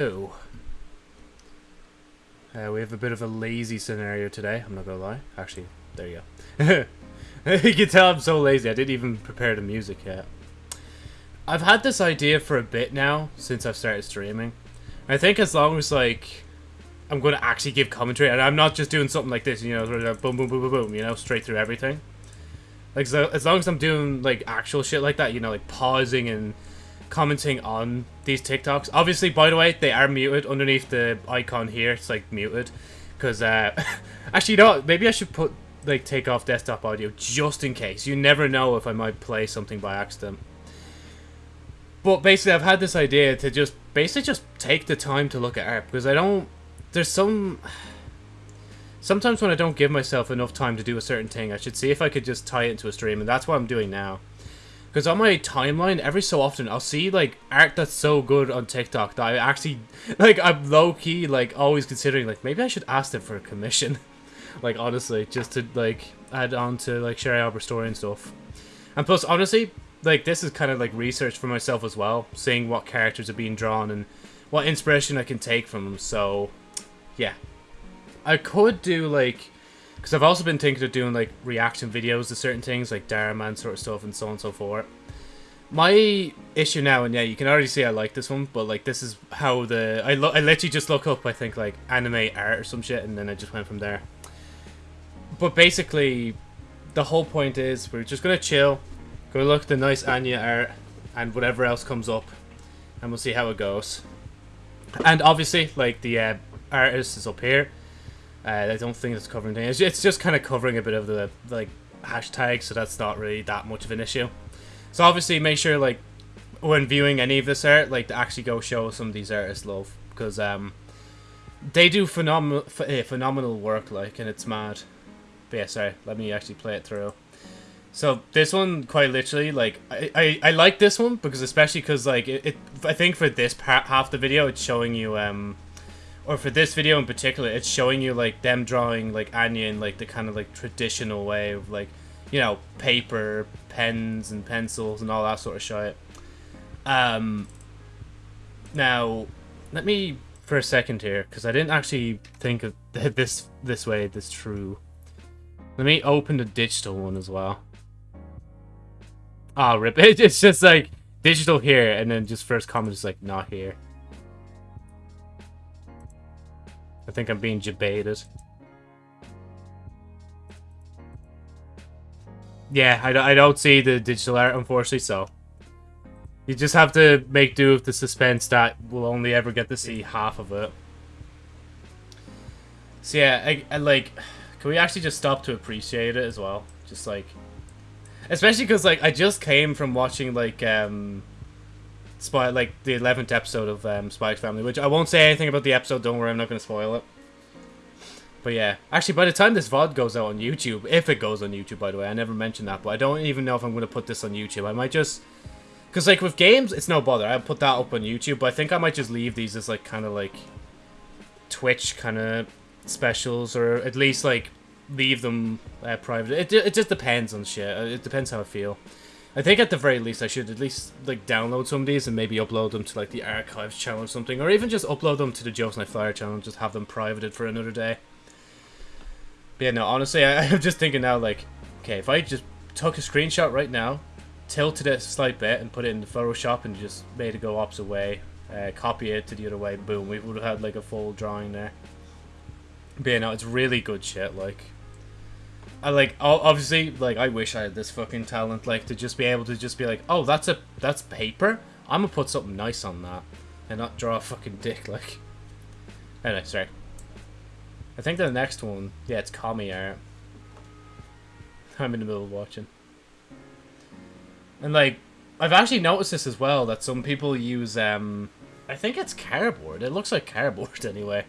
Oh. Uh, we have a bit of a lazy scenario today, I'm not gonna lie. Actually, there you go. you can tell I'm so lazy, I didn't even prepare the music yet. I've had this idea for a bit now, since I've started streaming. I think as long as, like, I'm to actually give commentary, and I'm not just doing something like this, you know, boom, boom, boom, boom, boom, you know, straight through everything. Like, so as long as I'm doing, like, actual shit like that, you know, like, pausing and commenting on these TikToks. Obviously, by the way, they are muted underneath the icon here. It's like muted because uh, actually, you know, what? maybe I should put like take off desktop audio just in case. You never know if I might play something by accident. But basically, I've had this idea to just basically just take the time to look at art because I don't. There's some. Sometimes when I don't give myself enough time to do a certain thing, I should see if I could just tie it into a stream, and that's what I'm doing now. Because on my timeline, every so often, I'll see, like, art that's so good on TikTok that I actually, like, I'm low-key, like, always considering, like, maybe I should ask them for a commission. like, honestly, just to, like, add on to, like, Sherry Albert story and stuff. And plus, honestly, like, this is kind of, like, research for myself as well. Seeing what characters are being drawn and what inspiration I can take from them. So, yeah. I could do, like because I've also been thinking of doing like reaction videos to certain things, like Man sort of stuff, and so on and so forth. My issue now, and yeah, you can already see I like this one, but like this is how the I I you just look up I think like anime art or some shit, and then I just went from there. But basically, the whole point is we're just gonna chill, go look at the nice Anya art, and whatever else comes up, and we'll see how it goes. And obviously, like the uh, artist is up here uh, I don't think it's covering things. It's just kind of covering a bit of the like hashtag, so that's not really that much of an issue. So obviously, make sure like when viewing any of this art, like to actually go show some of these artists love because um they do phenomenal eh, phenomenal work, like, and it's mad. But yeah, sorry, let me actually play it through. So this one, quite literally, like I, I, I like this one because especially because like it, it, I think for this part half the video, it's showing you um or for this video in particular, it's showing you like them drawing like Anya in like the kind of like traditional way of like, you know, paper, pens and pencils and all that sort of shit. Um, now, let me for a second here because I didn't actually think of this this way. This true. Let me open the digital one as well. Ah, oh, rip! It's just like digital here, and then just first comment is like not here. I think I'm being debated. Yeah, I, I don't see the digital art, unfortunately, so... You just have to make do with the suspense that we'll only ever get to see half of it. So yeah, I, I like... Can we actually just stop to appreciate it as well? Just like... Especially because, like, I just came from watching, like, um... Spy, like the eleventh episode of um, Family, which I won't say anything about the episode. Don't worry, I'm not going to spoil it. But yeah, actually, by the time this VOD goes out on YouTube, if it goes on YouTube, by the way, I never mentioned that, but I don't even know if I'm going to put this on YouTube. I might just, because like with games, it's no bother. I'll put that up on YouTube, but I think I might just leave these as like kind of like Twitch kind of specials, or at least like leave them uh, private. It it just depends on shit. It depends how I feel. I think at the very least I should at least like download some of these and maybe upload them to like the archives channel or something, or even just upload them to the Jokes Night Flyer channel and just have them privated for another day. But yeah, no, honestly, I, I'm just thinking now, like, okay, if I just took a screenshot right now, tilted it a slight bit and put it in the Photoshop and just made it go opposite way, uh, copy it to the other way, boom, we would have had like a full drawing there. But yeah, no, it's really good shit, like. I like obviously like I wish I had this fucking talent like to just be able to just be like oh that's a that's paper? I'm gonna put something nice on that and not draw a fucking dick like. Anyway sorry. I think the next one yeah it's Kami art. I'm in the middle of watching. And like I've actually noticed this as well that some people use um I think it's cardboard. It looks like cardboard anyway.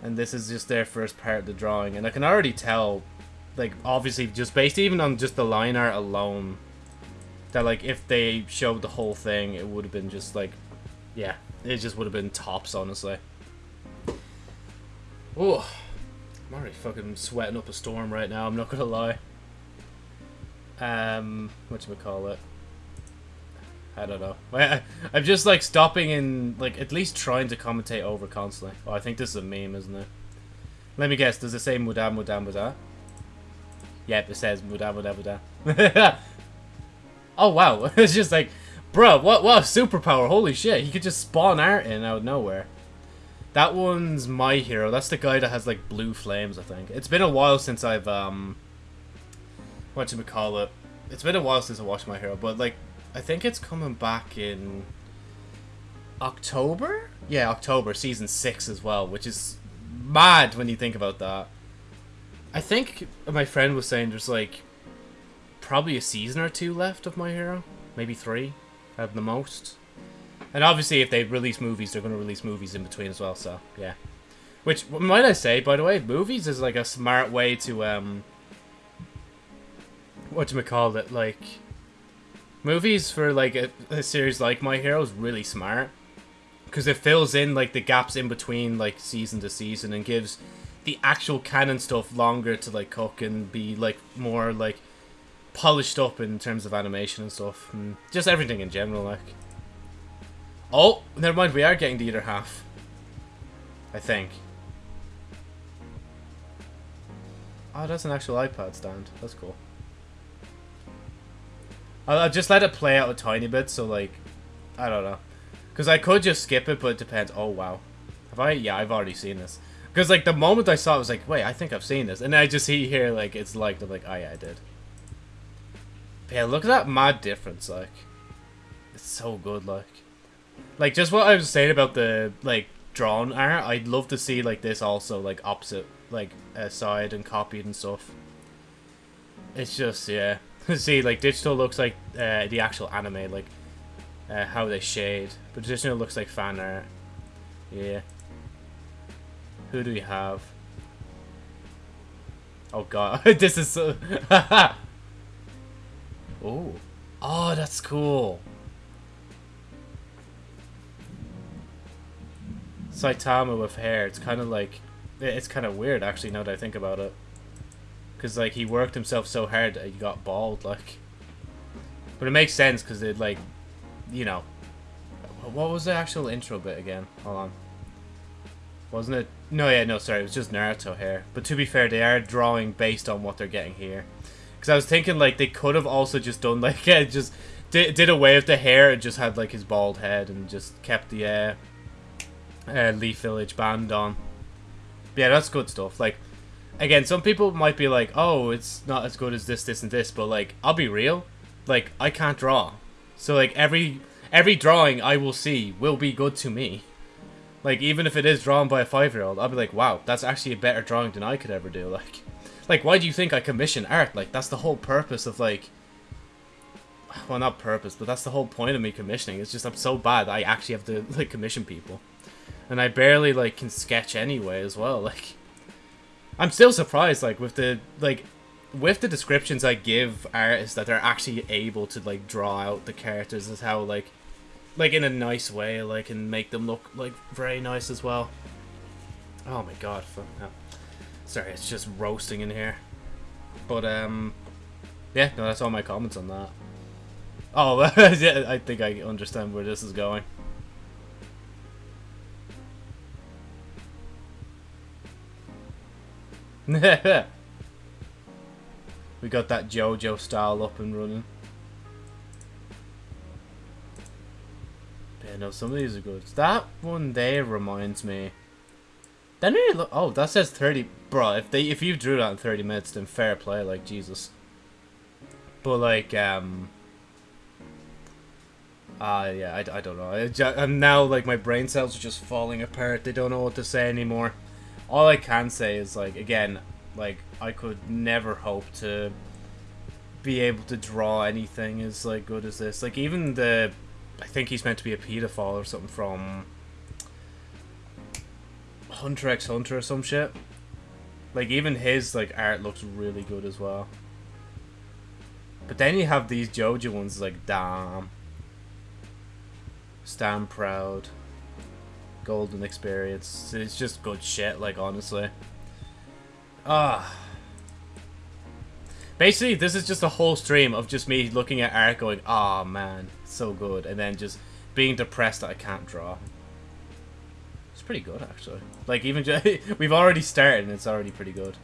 And this is just their first part of the drawing and I can already tell like obviously just based even on just the line art alone that like if they showed the whole thing it would have been just like yeah it just would have been tops honestly oh I'm already fucking sweating up a storm right now I'm not gonna lie um what do we call it I don't know. I, I'm just like stopping and like at least trying to commentate over constantly. Oh, I think this is a meme, isn't it? Let me guess. Does it say muda muda muda? Yep, it says muda muda muda. oh wow, it's just like, bro, what what superpower? Holy shit, he could just spawn art in out of nowhere. That one's my hero. That's the guy that has like blue flames. I think it's been a while since I've um. What you call it? It's been a while since I watched my hero, but like I think it's coming back in October. Yeah, October, season six as well, which is mad when you think about that. I think my friend was saying there's like probably a season or two left of My Hero, maybe three at the most. And obviously, if they release movies, they're going to release movies in between as well. So yeah, which might I say, by the way, movies is like a smart way to um, what do call it, like movies for like a, a series like My Hero is really smart because it fills in like the gaps in between like season to season and gives the actual canon stuff longer to like cook and be like more like polished up in terms of animation and stuff and just everything in general like oh never mind we are getting the other half I think oh that's an actual iPad stand that's cool I'll, I'll just let it play out a tiny bit so like I don't know because I could just skip it, but it depends. Oh, wow. Have I? Yeah, I've already seen this. Because, like, the moment I saw it, I was like, wait, I think I've seen this. And I just see here, like, it's like, I'm like, oh, yeah, I did. But yeah, look at that mad difference, like. It's so good, like. Like, just what I was saying about the, like, drawn art, I'd love to see, like, this also, like, opposite, like, uh, side and copied and stuff. It's just, yeah. see, like, digital looks like uh, the actual anime, like, uh, how they shade. But traditional looks like fan art. Yeah. Who do we have? Oh god, this is so... oh. Oh, that's cool. Saitama with hair. It's kind of like... It's kind of weird, actually, now that I think about it. Because, like, he worked himself so hard that he got bald, like... But it makes sense, because it, like, you know, what was the actual intro bit again? Hold on. Wasn't it? No, yeah, no, sorry. It was just Naruto hair. But to be fair, they are drawing based on what they're getting here. Because I was thinking, like, they could have also just done, like, yeah, just did, did away with the hair and just had, like, his bald head and just kept the uh, uh, Leaf Village band on. But yeah, that's good stuff. Like, again, some people might be like, oh, it's not as good as this, this, and this. But, like, I'll be real. Like, I can't draw. So like every every drawing I will see will be good to me. Like even if it is drawn by a five year old, I'll be like, wow, that's actually a better drawing than I could ever do. Like, like why do you think I commission art? Like that's the whole purpose of like. Well, not purpose, but that's the whole point of me commissioning. It's just I'm so bad I actually have to like commission people, and I barely like can sketch anyway as well. Like, I'm still surprised like with the like with the descriptions I give artists that they're actually able to like draw out the characters as how like like in a nice way like and make them look like very nice as well. Oh my god, fuck. sorry, it's just roasting in here. But um yeah, no, that's all my comments on that. Oh, yeah, I think I understand where this is going. We got that JoJo style up and running. Yeah, no, some of these are good. That one there reminds me. Then it look. Oh, that says 30. Bro, if they if you drew that in 30 minutes, then fair play, like Jesus. But like, um. Ah, uh, yeah, I, I don't know. I, I'm now like my brain cells are just falling apart. They don't know what to say anymore. All I can say is like again, like I could never hope to be able to draw anything as like good as this. Like even the, I think he's meant to be a pedophile or something from Hunter x Hunter or some shit. Like even his like art looks really good as well. But then you have these JoJo ones like damn. Stand proud. Golden experience. It's just good shit, like honestly. Ah. Basically, this is just a whole stream of just me looking at art going, oh man, so good, and then just being depressed that I can't draw. It's pretty good actually. Like even just, we've already started and it's already pretty good.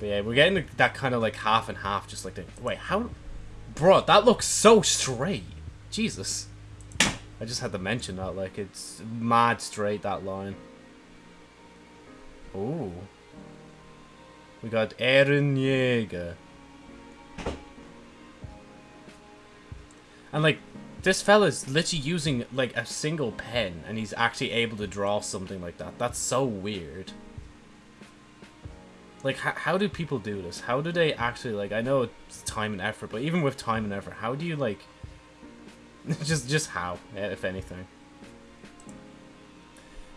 But yeah, we're getting that kind of like half and half, just like the wait how, bro, that looks so straight. Jesus, I just had to mention that like it's mad straight that line. Oh, we got Eren Yeager. And like this fella's literally using like a single pen and he's actually able to draw something like that. That's so weird. Like, how, how do people do this? How do they actually, like, I know it's time and effort, but even with time and effort, how do you, like, just, just how, eh, if anything?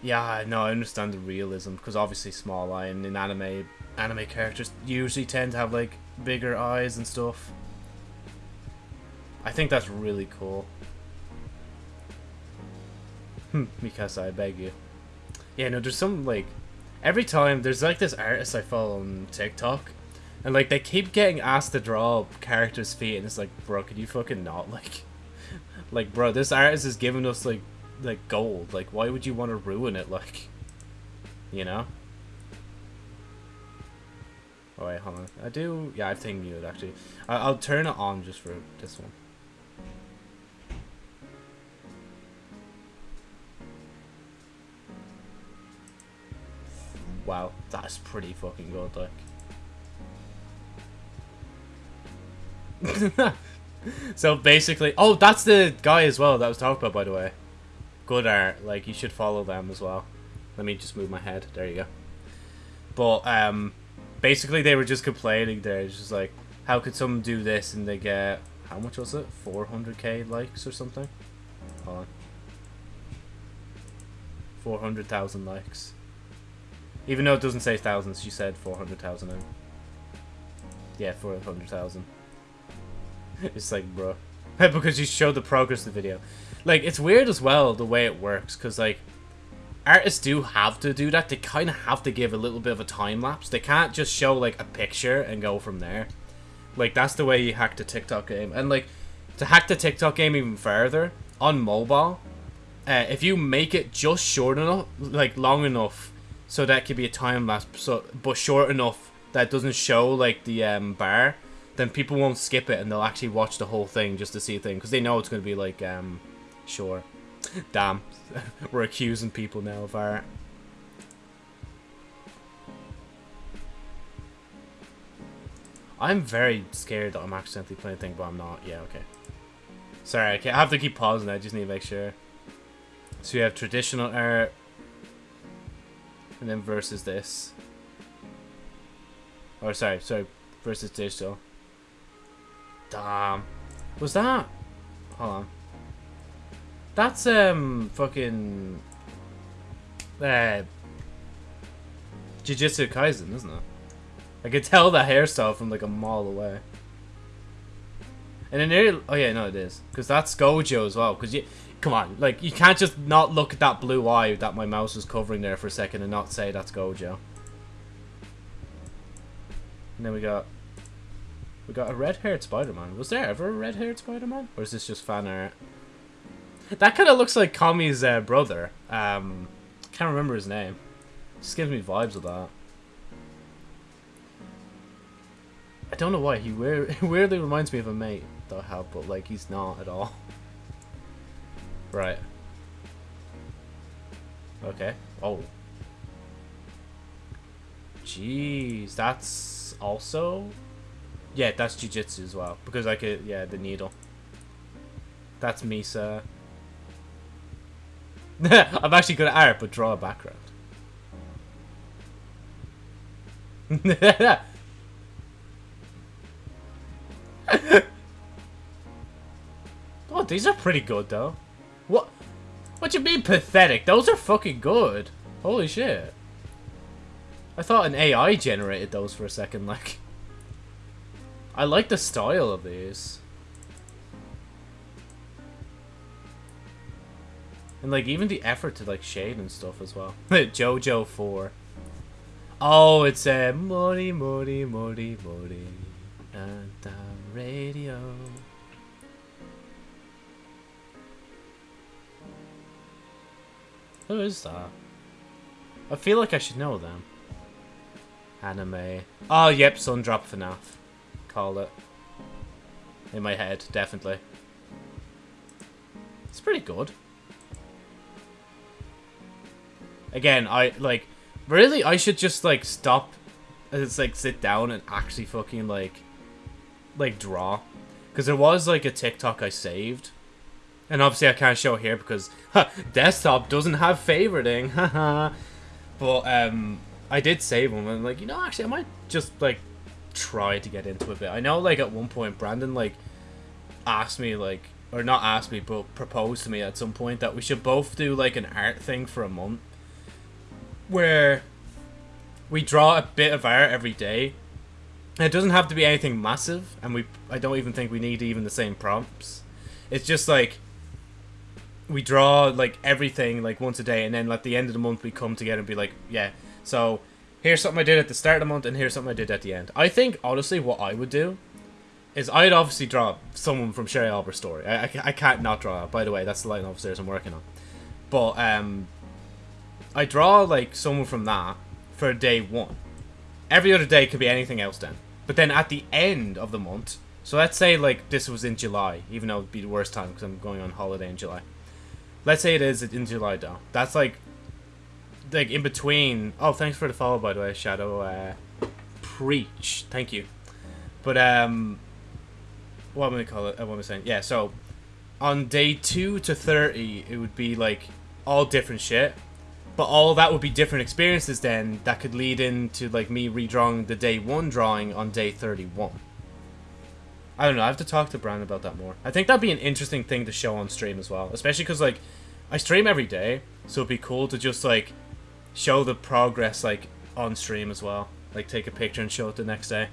Yeah, no, I understand the realism, because obviously small eye and in anime, anime characters usually tend to have, like, bigger eyes and stuff. I think that's really cool. Hmm, because I beg you. Yeah, no, there's some, like, every time, there's, like, this artist I follow on TikTok, and, like, they keep getting asked to draw characters' feet, and it's like, bro, could you fucking not, like, like, bro, this artist is giving us, like, like, gold, like, why would you want to ruin it, like, you know? Oh, wait, hold on. I do, yeah, I think muted, actually. I I'll turn it on just for this one. Wow, that's pretty fucking good, like. so basically, oh, that's the guy as well that was talked about, by the way. Good art, like, you should follow them as well. Let me just move my head, there you go. But, um, basically they were just complaining there, it's just like, how could someone do this and they get, how much was it? 400k likes or something? Hold on. 400,000 likes. Even though it doesn't say thousands, she said 400,000. Yeah, 400,000. it's like, bro. because you showed the progress of the video. Like, it's weird as well, the way it works, because, like, artists do have to do that. They kind of have to give a little bit of a time lapse. They can't just show, like, a picture and go from there. Like, that's the way you hack the TikTok game. And, like, to hack the TikTok game even further, on mobile, uh, if you make it just short enough, like, long enough so that could be a time lapse, so but short enough that doesn't show like the um, bar, then people won't skip it and they'll actually watch the whole thing just to see a thing because they know it's going to be like um, sure. Damn, we're accusing people now of art. I'm very scared that I'm accidentally playing a thing, but I'm not. Yeah, okay. Sorry, I, I have to keep pausing. I just need to make sure. So you have traditional art, and then versus this. Or sorry, sorry, versus digital. Damn. Was that? Hold on. That's um fucking uh Jujutsu Kaisen, isn't it? I could tell the hairstyle from like a mile away. And then there, oh yeah, no, it is because that's Gojo as well. Because you, come on, like, you can't just not look at that blue eye that my mouse was covering there for a second and not say that's Gojo. And then we got... We got a red-haired Spider-Man. Was there ever a red-haired Spider-Man? Or is this just fan art? That kind of looks like Kami's uh, brother. Um, can't remember his name. Just gives me vibes of that. I don't know why. He weird, weirdly reminds me of a mate I have, but like he's not at all. Right. Okay. Oh. Jeez, that's also... Yeah, that's Jujutsu as well. Because I could, yeah, the needle. That's Misa. I'm actually good at art, but draw a background. oh, these are pretty good though. What? You mean pathetic? Those are fucking good. Holy shit. I thought an AI generated those for a second, like. I like the style of these. And like even the effort to like shade and stuff as well. Jojo 4. Oh, it's a Mori Mori Mori Mori and the radio. Who is that? I feel like I should know them. Anime. Oh, yep, Sundrop FNAF. Called it. In my head, definitely. It's pretty good. Again, I, like, really, I should just, like, stop, uh, it's like, sit down and actually fucking, like, like, draw. Because there was, like, a TikTok I saved. And obviously I can't show here because desktop doesn't have favoriting. But, um, I did save them and, like, you know, actually, I might just, like, try to get into a bit. I know, like, at one point, Brandon, like, asked me, like, or not asked me, but proposed to me at some point that we should both do, like, an art thing for a month. Where we draw a bit of art every day it doesn't have to be anything massive, and we I don't even think we need even the same prompts. It's just like we draw like everything like once a day, and then at the end of the month we come together and be like, yeah, so here's something I did at the start of the month, and here's something I did at the end. I think honestly, what I would do is I'd obviously draw someone from Sherry Albert's story. I, I, I can't not draw. By the way, that's the line of officers I'm working on. But um, I draw like someone from that for day one. Every other day could be anything else then. But then at the end of the month, so let's say like this was in July, even though it'd be the worst time because I'm going on holiday in July. Let's say it is in July though. That's like, like in between. Oh, thanks for the follow by the way, Shadow. Uh, preach, thank you. But um, what am I call it? Uh, what am I saying? Yeah, so on day two to thirty, it would be like all different shit. But all that would be different experiences then that could lead into like me redrawing the day one drawing on day 31. I don't know, I have to talk to Brian about that more. I think that'd be an interesting thing to show on stream as well. Especially because like, I stream every day, so it'd be cool to just like, show the progress like on stream as well. Like take a picture and show it the next day.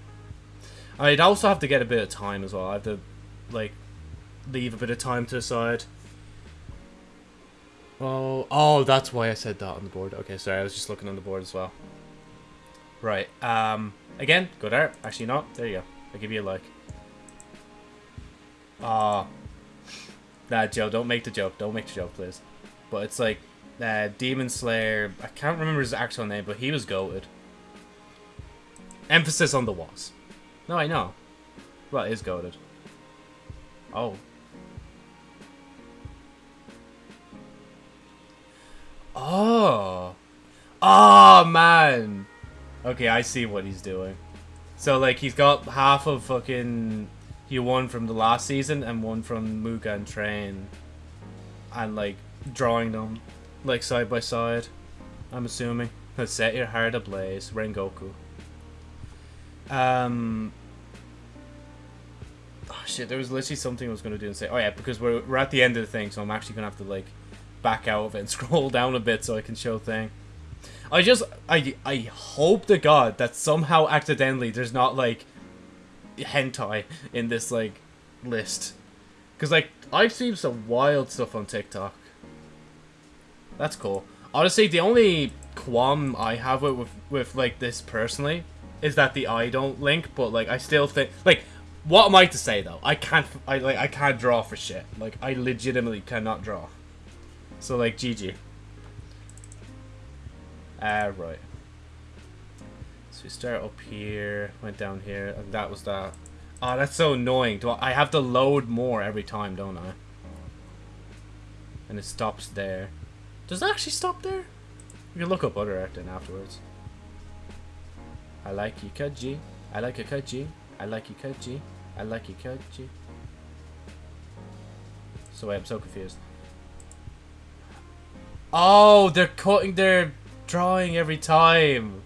I'd also have to get a bit of time as well. I have to like, leave a bit of time to the side. Oh, oh, that's why I said that on the board. Okay, sorry, I was just looking on the board as well. Right, um, again, good art. Actually not. There you go. I'll give you a like. Uh, nah, Joe, don't make the joke. Don't make the joke, please. But it's like, uh, Demon Slayer, I can't remember his actual name, but he was goated. Emphasis on the was. No, I know. Well, is goaded. Oh, Oh. Oh, man. Okay, I see what he's doing. So, like, he's got half of fucking... He one from the last season and one from Mugen Train. And, like, drawing them, like, side by side. I'm assuming. Let's set your heart ablaze. Rengoku. Um... Oh, shit, there was literally something I was to do and say. Oh, yeah, because we're, we're at the end of the thing, so I'm actually to have to, like back out of it and scroll down a bit so I can show thing. I just, I, I hope to God that somehow accidentally there's not, like, hentai in this, like, list. Because, like, I've seen some wild stuff on TikTok. That's cool. Honestly, the only qualm I have with, with, with, like, this personally is that the eye don't link, but, like, I still think, like, what am I to say, though? I can't, I, like, I can't draw for shit. Like, I legitimately cannot draw. So, like, GG. Ah, uh, right. So we start up here, went down here, and that was that. Oh, that's so annoying. Do I, I have to load more every time, don't I? And it stops there. Does it actually stop there? You can look up other then afterwards. I like you, Kaji. I like you, Kaji. I like you, Kaji. I like you, Kaji. So wait, I'm so confused. Oh, they're cutting their drawing every time.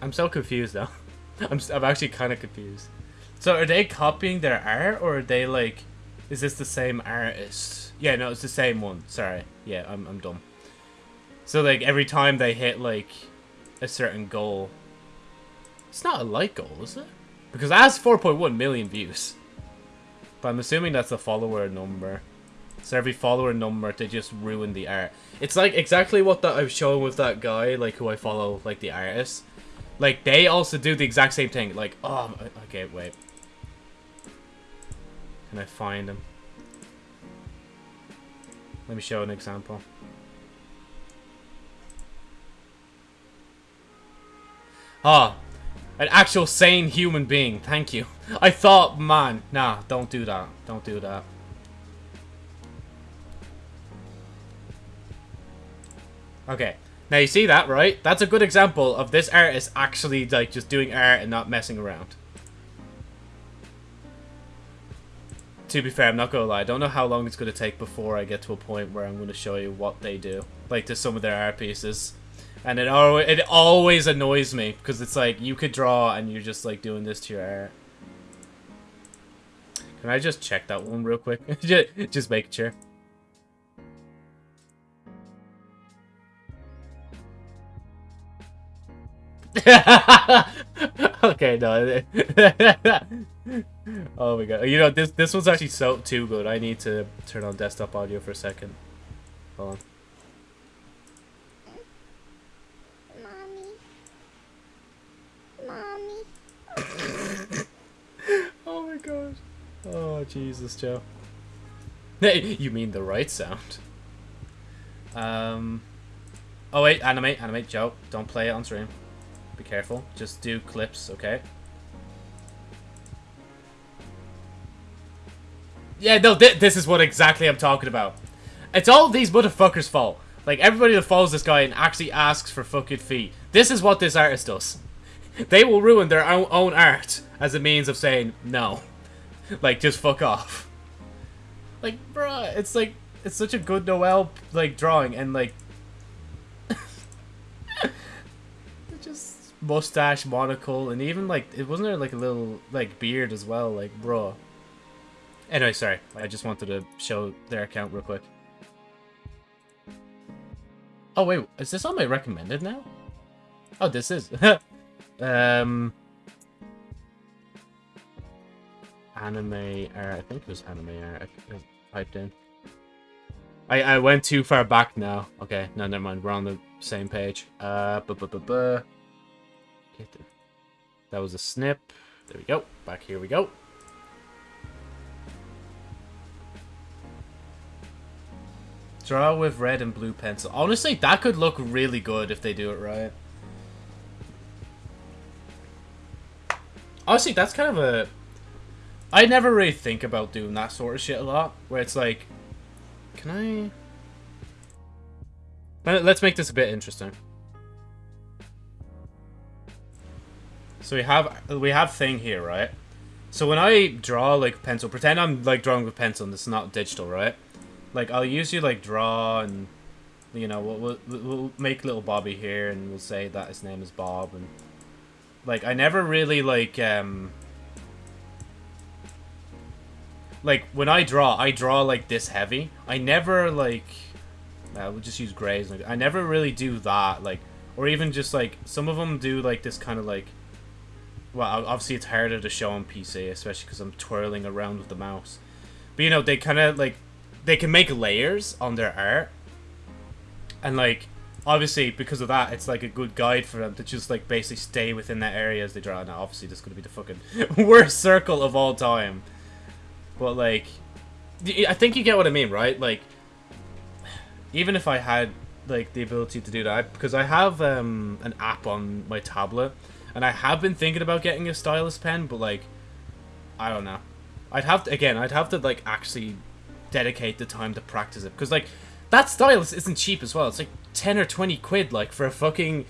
I'm so confused though. I'm, I'm actually kind of confused. So are they copying their art or are they like, is this the same artist? Yeah, no, it's the same one. Sorry. Yeah, I'm, I'm dumb. So like every time they hit like a certain goal. It's not a like goal, is it? Because it has 4.1 million views. But I'm assuming that's a follower number. So every follower number, they just ruin the art. It's like exactly what that I was showing with that guy, like who I follow, like the artist. Like they also do the exact same thing. Like, oh, okay, wait. Can I find him? Let me show an example. Ah, an actual sane human being. Thank you. I thought, man, nah, don't do that. Don't do that. Okay. Now you see that, right? That's a good example of this artist actually like just doing art and not messing around. To be fair, I'm not gonna lie. I don't know how long it's gonna take before I get to a point where I'm gonna show you what they do, like to some of their art pieces, and it always it always annoys me because it's like you could draw and you're just like doing this to your art. Can I just check that one real quick? just, just make sure. okay, no. oh my god. You know, this this one's actually so too good. I need to turn on desktop audio for a second. Hold on. Mommy. Mommy. oh my god. Oh, Jesus, Joe. Hey, you mean the right sound. Um... Oh wait, animate, animate, Joe. Don't play it on stream. Be careful. Just do clips, okay? Yeah, no, th this is what exactly I'm talking about. It's all these motherfuckers' fault. Like, everybody that follows this guy and actually asks for fucking fee. This is what this artist does. They will ruin their own, own art as a means of saying no. Like, just fuck off. Like, bruh, it's like, it's such a good Noel, like, drawing, and, like, mustache, monocle, and even like it wasn't there like a little like beard as well, like bro. Anyway, sorry. I just wanted to show their account real quick. Oh wait, is this on my recommended now? Oh, this is. um, anime art. I think it was anime art. I typed in. I I went too far back now. Okay, no, never mind. We're on the same page. Uh, bu bu bu. That was a snip. There we go. Back here we go. Draw with red and blue pencil. Honestly, that could look really good if they do it right. Honestly, that's kind of a... I never really think about doing that sort of shit a lot. Where it's like... Can I... Let's make this a bit interesting. So we have we have thing here, right? So when I draw like pencil, pretend I'm like drawing with pencil and it's not digital, right? Like I'll usually like draw and you know we'll, we'll, we'll make little Bobby here and we'll say that his name is Bob and like I never really like um like when I draw, I draw like this heavy. I never like uh, we'll just use grays. I never really do that like or even just like some of them do like this kind of like well, obviously it's harder to show on PC, especially because I'm twirling around with the mouse. But you know, they kind of like they can make layers on their art, and like obviously because of that, it's like a good guide for them to just like basically stay within that area as they draw. Now, obviously, this is gonna be the fucking worst circle of all time, but like, I think you get what I mean, right? Like, even if I had like the ability to do that, because I have um, an app on my tablet and I have been thinking about getting a stylus pen, but like, I don't know. I'd have to, again, I'd have to like actually dedicate the time to practice it. Because like, that stylus isn't cheap as well. It's like 10 or 20 quid like for a fucking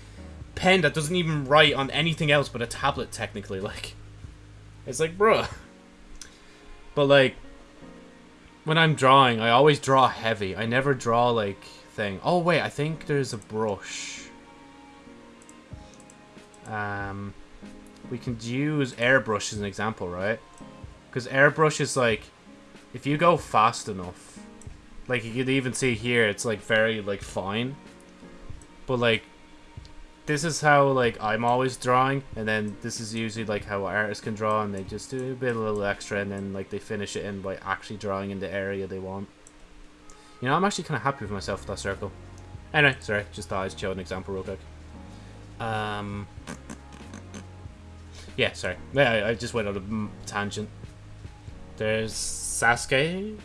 pen that doesn't even write on anything else but a tablet technically. Like, it's like, bruh. But like, when I'm drawing, I always draw heavy. I never draw like thing. Oh wait, I think there's a brush. Um, we can use airbrush as an example, right? Because airbrush is like, if you go fast enough, like you could even see here, it's like very like fine. But like, this is how like I'm always drawing, and then this is usually like how artists can draw, and they just do a bit a little extra, and then like they finish it in by actually drawing in the area they want. You know, I'm actually kind of happy with myself with that circle. Anyway, sorry, just thought I'd show an example real quick. Um, yeah, sorry. Yeah, I just went on a tangent. There's Sasuke.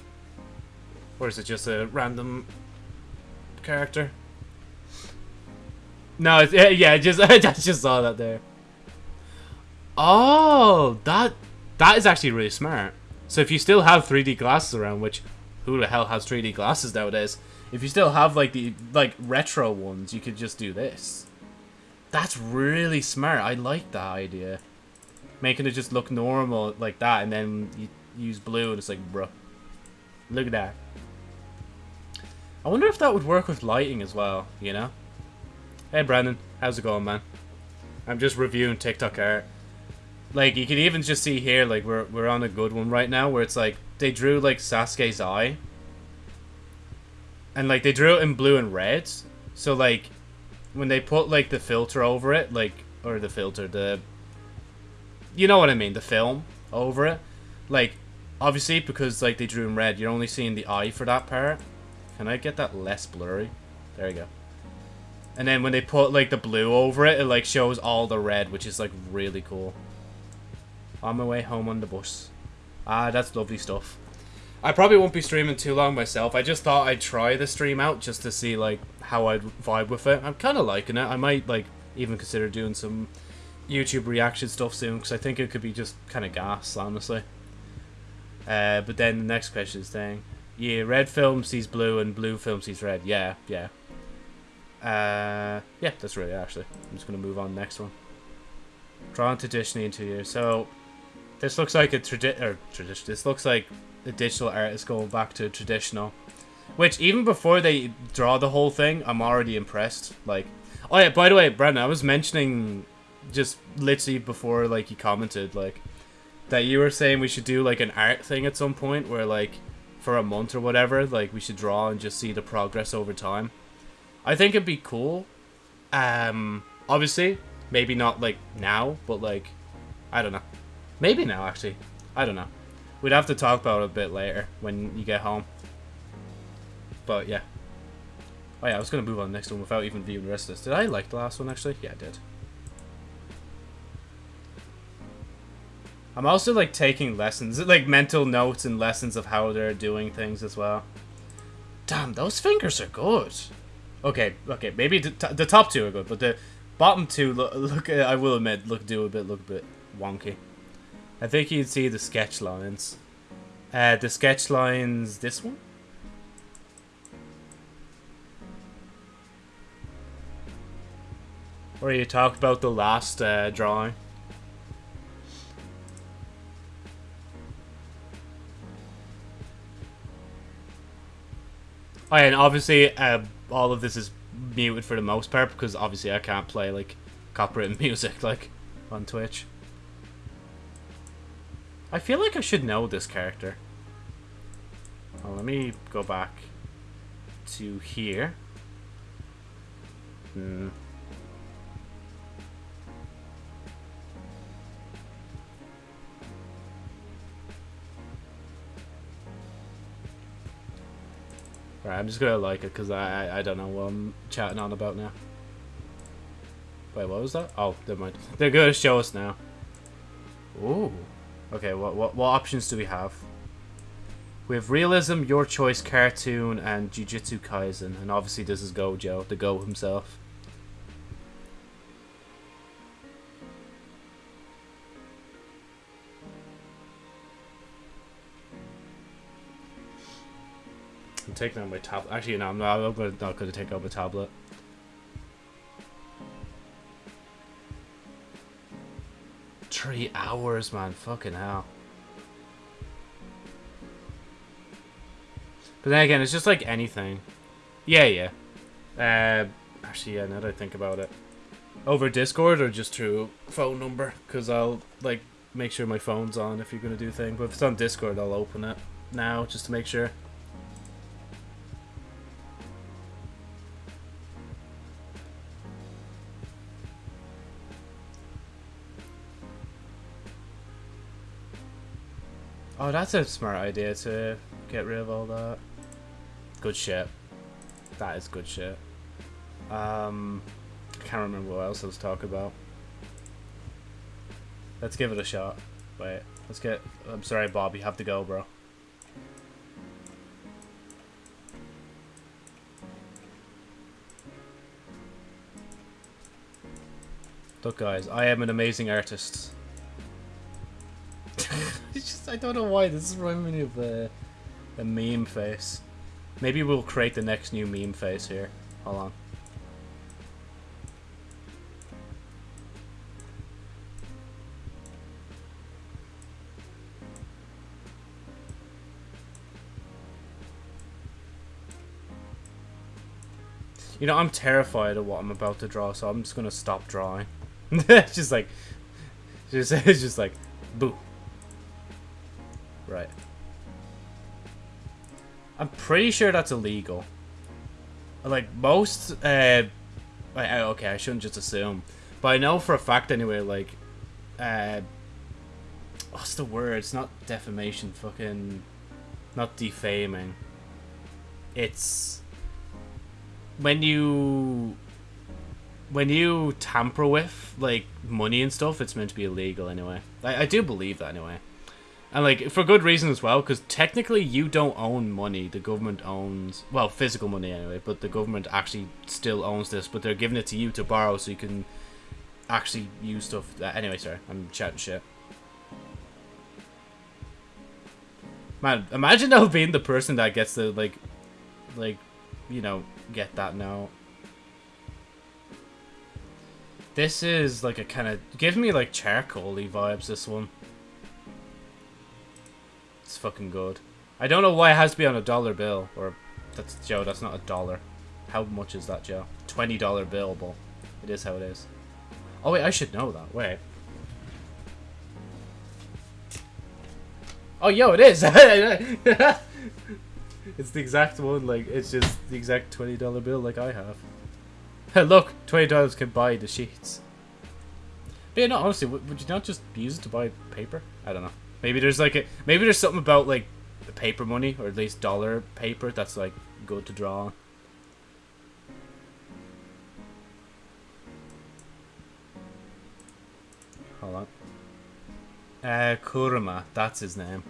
Or is it just a random character? No, it's, yeah, yeah, just I just saw that there. Oh, that that is actually really smart. So if you still have 3D glasses around, which who the hell has 3D glasses nowadays? If you still have like the like retro ones, you could just do this. That's really smart. I like that idea. Making it just look normal like that, and then you use blue, and it's like, bro, look at that. I wonder if that would work with lighting as well. You know? Hey, Brandon, how's it going, man? I'm just reviewing TikTok art. Like you can even just see here, like we're we're on a good one right now, where it's like they drew like Sasuke's eye, and like they drew it in blue and red. So like when they put like the filter over it, like or the filter, the you know what I mean, the film over it, like obviously because like they drew in red, you're only seeing the eye for that part. Can I get that less blurry? There you go. And then when they put like the blue over it, it like shows all the red, which is like really cool. On my way home on the bus. Ah, that's lovely stuff. I probably won't be streaming too long myself. I just thought I'd try the stream out just to see like how I'd vibe with it. I'm kind of liking it. I might like even consider doing some YouTube reaction stuff soon because I think it could be just kind of gas, honestly. Uh, but then the next question is saying, yeah, red film sees blue and blue film sees red. Yeah, yeah. Uh, yeah, that's really actually. I'm just gonna move on next one. Drawn traditionally in two years. So this looks like a tradi- or tradition. This looks like the digital artist going back to traditional. Which even before they draw the whole thing, I'm already impressed. Like, oh yeah. By the way, Brandon, I was mentioning just literally before like you commented like that you were saying we should do like an art thing at some point where like for a month or whatever like we should draw and just see the progress over time. I think it'd be cool. Um, obviously, maybe not like now, but like I don't know. Maybe now, actually. I don't know. We'd have to talk about it a bit later when you get home. But yeah. Oh yeah, I was going to move on to the next one without even viewing the rest of this. Did I like the last one, actually? Yeah, I did. I'm also, like, taking lessons, like, mental notes and lessons of how they're doing things as well. Damn, those fingers are good. Okay, okay, maybe the, the top two are good, but the bottom two, look, look I will admit, look, do a bit, look a bit wonky. I think you'd see the sketch lines. Uh, the sketch lines, this one? Where you talked about the last uh, drawing. Oh, yeah, and obviously, uh, all of this is muted for the most part because obviously I can't play like copyrighted music like on Twitch. I feel like I should know this character. Well, let me go back to here. Hmm. Right, I'm just gonna like it because I, I I don't know what I'm chatting on about now. Wait, what was that? Oh, never mind. They're gonna show us now. Ooh. Okay, what what what options do we have? We have realism, your choice, cartoon, and Jujutsu Kaisen, and obviously this is Gojo, the Go himself. I'm taking out my tablet. Actually, no, I'm not. I'm not going to take out my tablet. Three hours, man. Fucking hell. But then again, it's just like anything. Yeah, yeah. Uh, actually, yeah, now that I think about it. Over Discord or just through phone number? Because I'll, like, make sure my phone's on if you're going to do things. But if it's on Discord, I'll open it now just to make sure. Oh, that's a smart idea to get rid of all that. Good shit. That is good shit. Um, I can't remember what else I was talking about. Let's give it a shot. Wait, let's get... I'm sorry, Bob, you have to go, bro. Look, guys, I am an amazing artist. I don't know why. This is reminding me of uh, a, a meme face. Maybe we'll create the next new meme face here. Hold on. You know, I'm terrified of what I'm about to draw, so I'm just gonna stop drawing. it's just like, just, it's just like, boo. Right. I'm pretty sure that's illegal. Like, most, uh, okay, I shouldn't just assume. But I know for a fact anyway, like, uh, what's the word? It's not defamation, fucking, not defaming. It's, when you, when you tamper with, like, money and stuff, it's meant to be illegal anyway. I, I do believe that anyway. And like for good reason as well, because technically you don't own money. The government owns well physical money anyway, but the government actually still owns this. But they're giving it to you to borrow, so you can actually use stuff. Uh, anyway, sorry, I'm chatting shit. Man, imagine now being the person that gets to like, like, you know, get that now. This is like a kind of give me like charcoaly vibes. This one. It's fucking good. I don't know why it has to be on a dollar bill. Or, that's Joe, that's not a dollar. How much is that, Joe? $20 bill, but it is how it is. Oh, wait, I should know that. Wait. Oh, yo, it is! it's the exact one, like, it's just the exact $20 bill like I have. Look, $20 can buy the sheets. But yeah, no, honestly, would you not just use it to buy paper? I don't know. Maybe there's like a maybe there's something about like the paper money or at least dollar paper that's like good to draw. Hold on. Uh, Kurama, that's his name.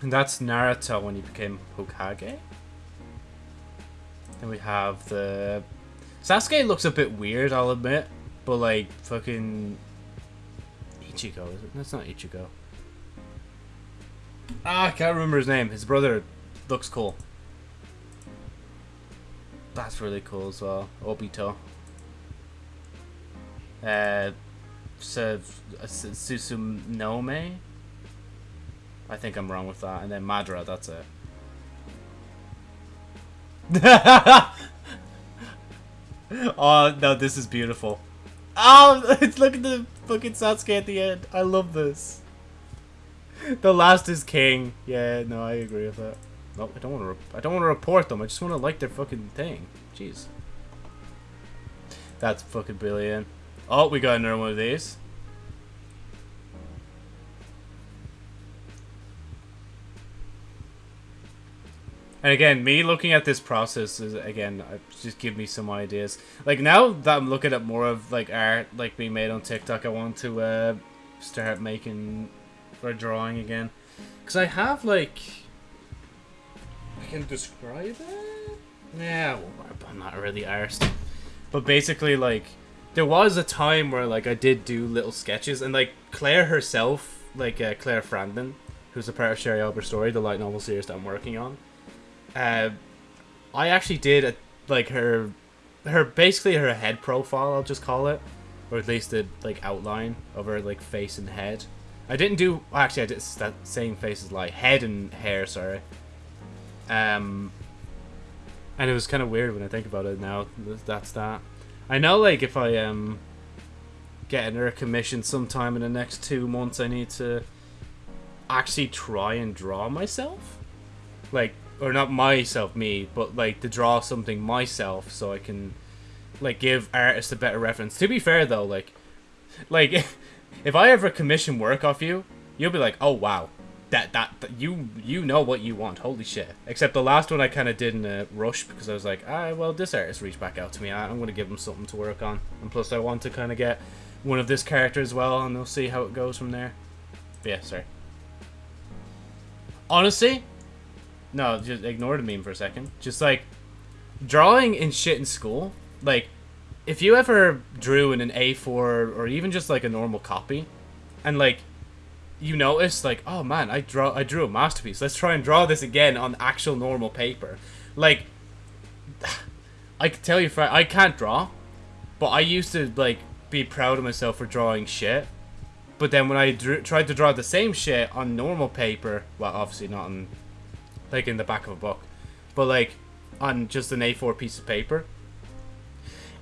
And that's Naruto when he became Hokage. Then we have the... Sasuke looks a bit weird, I'll admit. But like, fucking... Ichigo, is it? That's not Ichigo. Ah, I can't remember his name. His brother looks cool. That's really cool as well. Obito. Uh, Susanome? I think I'm wrong with that. And then Madara, that's it. oh, no, this is beautiful. Oh, look at the fucking Sasuke at the end. I love this. the last is king. Yeah, no, I agree with that. No, I don't want to. I don't want to report them. I just want to like their fucking thing. Jeez. That's fucking brilliant. Oh, we got another one of these. And again, me looking at this process is again just give me some ideas. Like now that I'm looking at more of like art like being made on TikTok, I want to uh, start making for drawing again. Because I have, like... I can describe it? Yeah, I'm not really arsed. But basically, like, there was a time where, like, I did do little sketches, and, like, Claire herself, like, uh, Claire Frandon, who's a part of Sherry Albert Story, the light novel series that I'm working on, uh, I actually did, a, like, her, her, basically her head profile, I'll just call it, or at least the, like, outline of her, like, face and head. I didn't do... Actually, I did that same face as like head and hair, sorry. Um, and it was kind of weird when I think about it now. That's that. I know, like, if I um get another commission sometime in the next two months, I need to actually try and draw myself. Like, or not myself, me, but like to draw something myself so I can like give artists a better reference. To be fair though, like, like if I ever commission work off you, you'll be like, oh wow, that, that, that you you know what you want. Holy shit! Except the last one I kind of did in a rush because I was like, ah, well, this artist reached back out to me. I'm gonna give him something to work on, and plus I want to kind of get one of this character as well, and we'll see how it goes from there. But yeah, sorry. Honestly, no, just ignore the meme for a second. Just like drawing and shit in school, like if you ever drew in an A4 or even just like a normal copy, and like you notice like oh man I draw I drew a masterpiece. Let's try and draw this again on actual normal paper. Like I can tell you for I can't draw but I used to like be proud of myself for drawing shit. But then when I drew, tried to draw the same shit on normal paper well obviously not on like in the back of a book but like on just an A4 piece of paper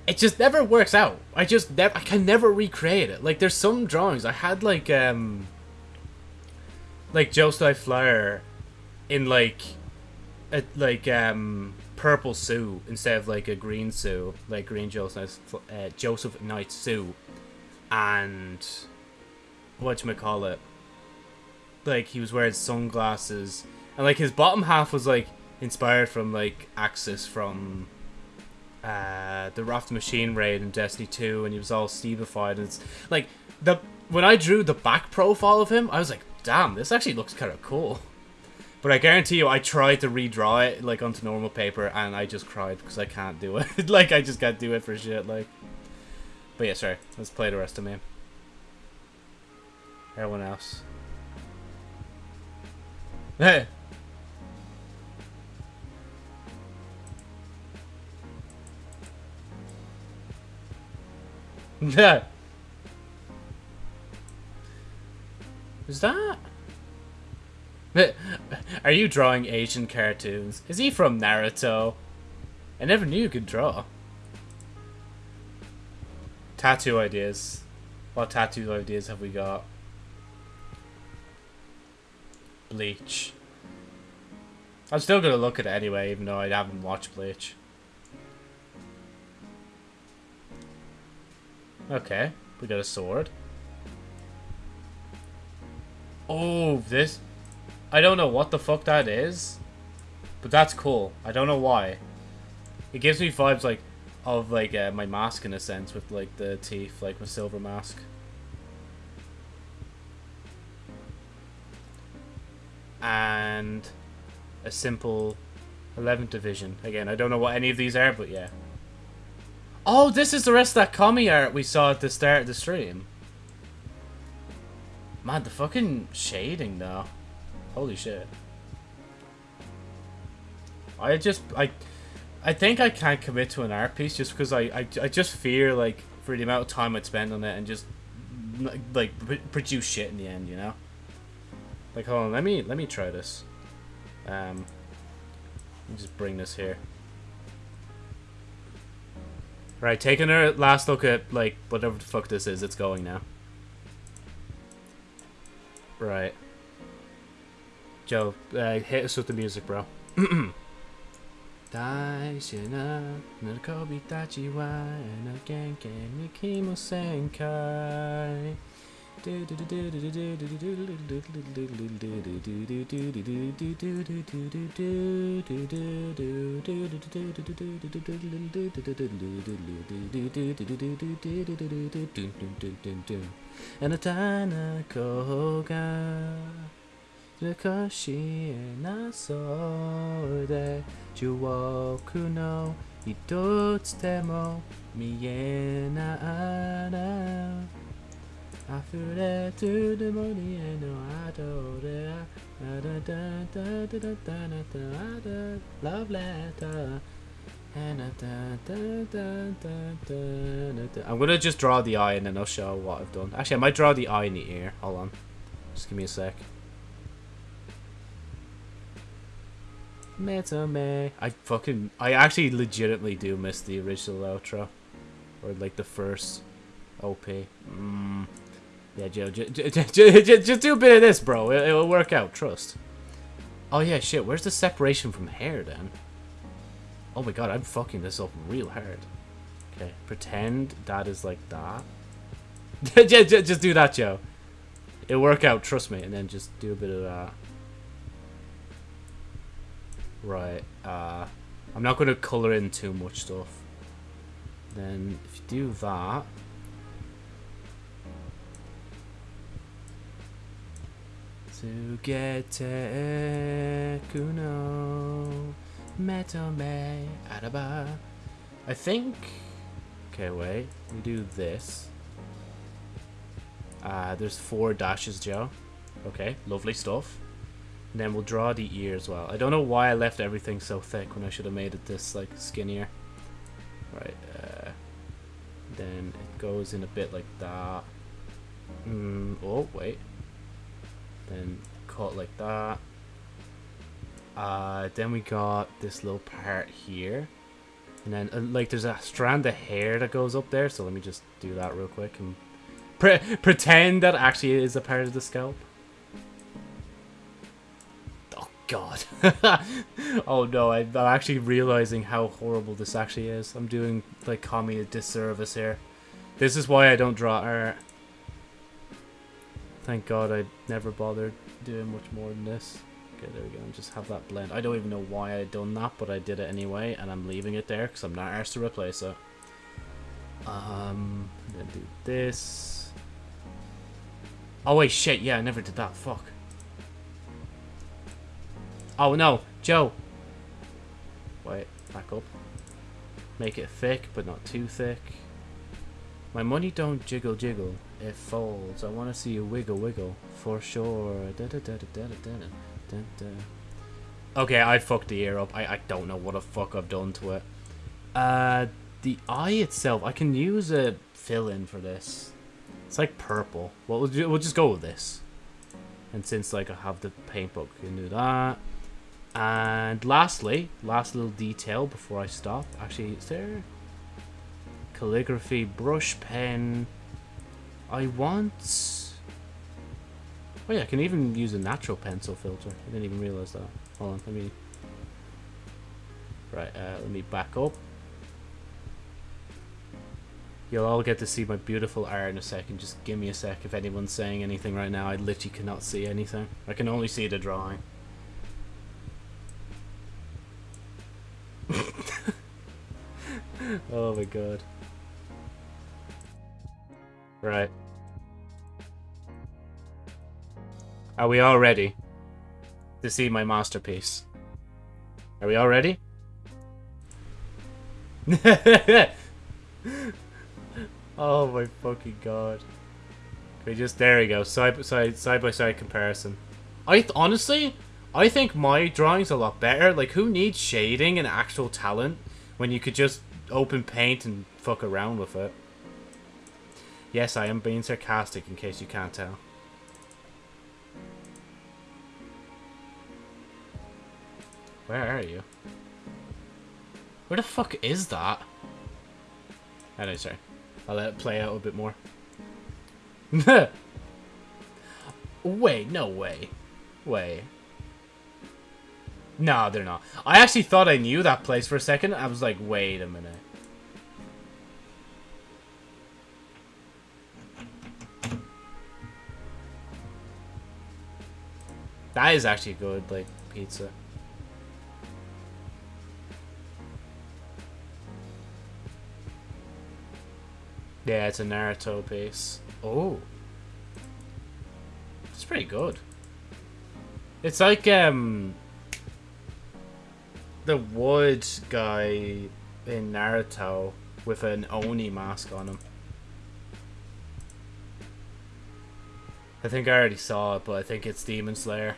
it just never works out I just never I can never recreate it like there's some drawings I had like um like Sly Flyer in like a like um purple suit instead of like a green suit, like green Joseph uh, Joseph Knight suit, and what you call it? Like he was wearing sunglasses, and like his bottom half was like inspired from like Aksis from uh, the Wrath Machine raid in Destiny 2, and he was all Stevified, and it's like the when I drew the back profile of him, I was like, damn, this actually looks kind of cool. But I guarantee you, I tried to redraw it, like, onto normal paper, and I just cried because I can't do it. like, I just can't do it for shit, like. But yeah, sorry. Let's play the rest of me. Everyone else. Hey! Yeah. Is that? Are you drawing Asian cartoons? Is he from Naruto? I never knew you could draw. Tattoo ideas. What tattoo ideas have we got? Bleach. I'm still gonna look at it anyway, even though I haven't watched Bleach. Okay, we got a sword. Oh, this... I don't know what the fuck that is. But that's cool. I don't know why. It gives me vibes like of like uh, my mask in a sense with like the teeth, like my silver mask. And a simple 11th division. Again, I don't know what any of these are, but yeah. Oh, this is the rest of that commie art we saw at the start of the stream. Man, the fucking shading though. Holy shit. I just I I think I can't commit to an art piece just because I, I I just fear like for the amount of time I'd spend on it and just like produce shit in the end, you know. Like hold on, let me let me try this. Um, let me just bring this here. Right, taking a last look at like whatever the fuck this is, it's going now. Right. Joe, uh, hit us with the music, bro. あなたの声が少しえなそうで中国の一つでも見えない I flew there to the morning and no I told her love letter I'm gonna just draw the eye and then I'll show what I've done. Actually I might draw the eye in the ear. Hold on. Just give me a sec. Metame. I fucking I actually legitimately do miss the original outro. Or like the first OP. Mm. Yeah, Joe, just do a bit of this, bro. It, will work out, trust. Oh yeah, shit, where's the separation from hair then? Oh my god, I'm fucking this up real hard. Okay, pretend that is like that. just do that, Joe. It'll work out, trust me, and then just do a bit of that. Right, uh, I'm not going to colour in too much stuff. Then, if you do that... Sugete kuno metome araba. I think Okay, wait. We do this. Uh, there's four dashes, Joe. Okay, lovely stuff. And then we'll draw the ear as well. I don't know why I left everything so thick when I should have made it this, like, skinnier. Right, uh, Then it goes in a bit like that. Mm, oh, wait. Then cut like that. Uh, then we got this little part here. And then, uh, like, there's a strand of hair that goes up there. So let me just do that real quick and pre pretend that actually is a part of the scalp. Oh, God. oh, no. I, I'm actually realizing how horrible this actually is. I'm doing, like, Kami a disservice here. This is why I don't draw art. Thank God I never bothered doing much more than this. Okay, there we go. And just have that blend. I don't even know why I done that, but I did it anyway, and I'm leaving it there because I'm not asked to replace it. Um, then do this. Oh wait, shit. Yeah, I never did that. Fuck. Oh no, Joe. Wait, back up. Make it thick, but not too thick. My money don't jiggle jiggle, it folds. I want to see you wiggle wiggle, for sure. Da -da -da okay, I fucked the ear up. I, I don't know what the fuck I've done to it. Uh, the eye itself, I can use a fill-in for this. It's like purple. Well, we'll, we'll just go with this. And since like I have the paint book, can do that. And lastly, last little detail before I stop. Actually, is there calligraphy brush pen? I want. Oh yeah, I can even use a natural pencil filter. I didn't even realize that. Hold on, let me. Right, uh, let me back up. You'll all get to see my beautiful art in a second. Just give me a sec if anyone's saying anything right now. I literally cannot see anything. I can only see the drawing. oh my god. Right. Are we all ready to see my masterpiece? Are we all ready? oh my fucking god. We just there we go. Side by side side by side comparison. I honestly I think my drawing's a lot better. Like who needs shading and actual talent when you could just open paint and fuck around with it? Yes, I am being sarcastic in case you can't tell. Where are you? Where the fuck is that? Oh no, sorry. I'll let it play out a bit more. Wait, no way. Wait. No, they're not. I actually thought I knew that place for a second. I was like, wait a minute. That is actually good, like, pizza. Yeah, it's a Naruto base. Oh. It's pretty good. It's like, um... The wood guy in Naruto with an Oni mask on him. I think I already saw it, but I think it's Demon Slayer.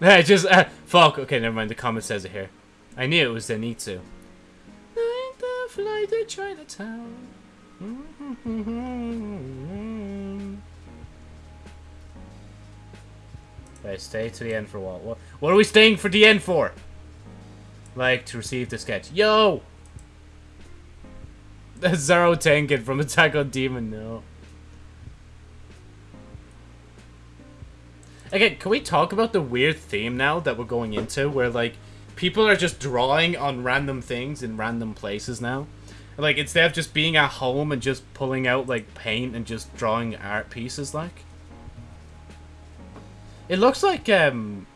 Just, uh, fuck, okay, never mind, the comment says it here. I knew it was Zenitsu. Night the flight to Chinatown. Okay, stay to the end for what? What, what are we staying for the end for? Like, to receive the sketch. Yo! Zero Tengen from Attack on Demon, no. Again, can we talk about the weird theme now that we're going into? Where, like, people are just drawing on random things in random places now? Like, instead of just being at home and just pulling out, like, paint and just drawing art pieces, like. It looks like, um...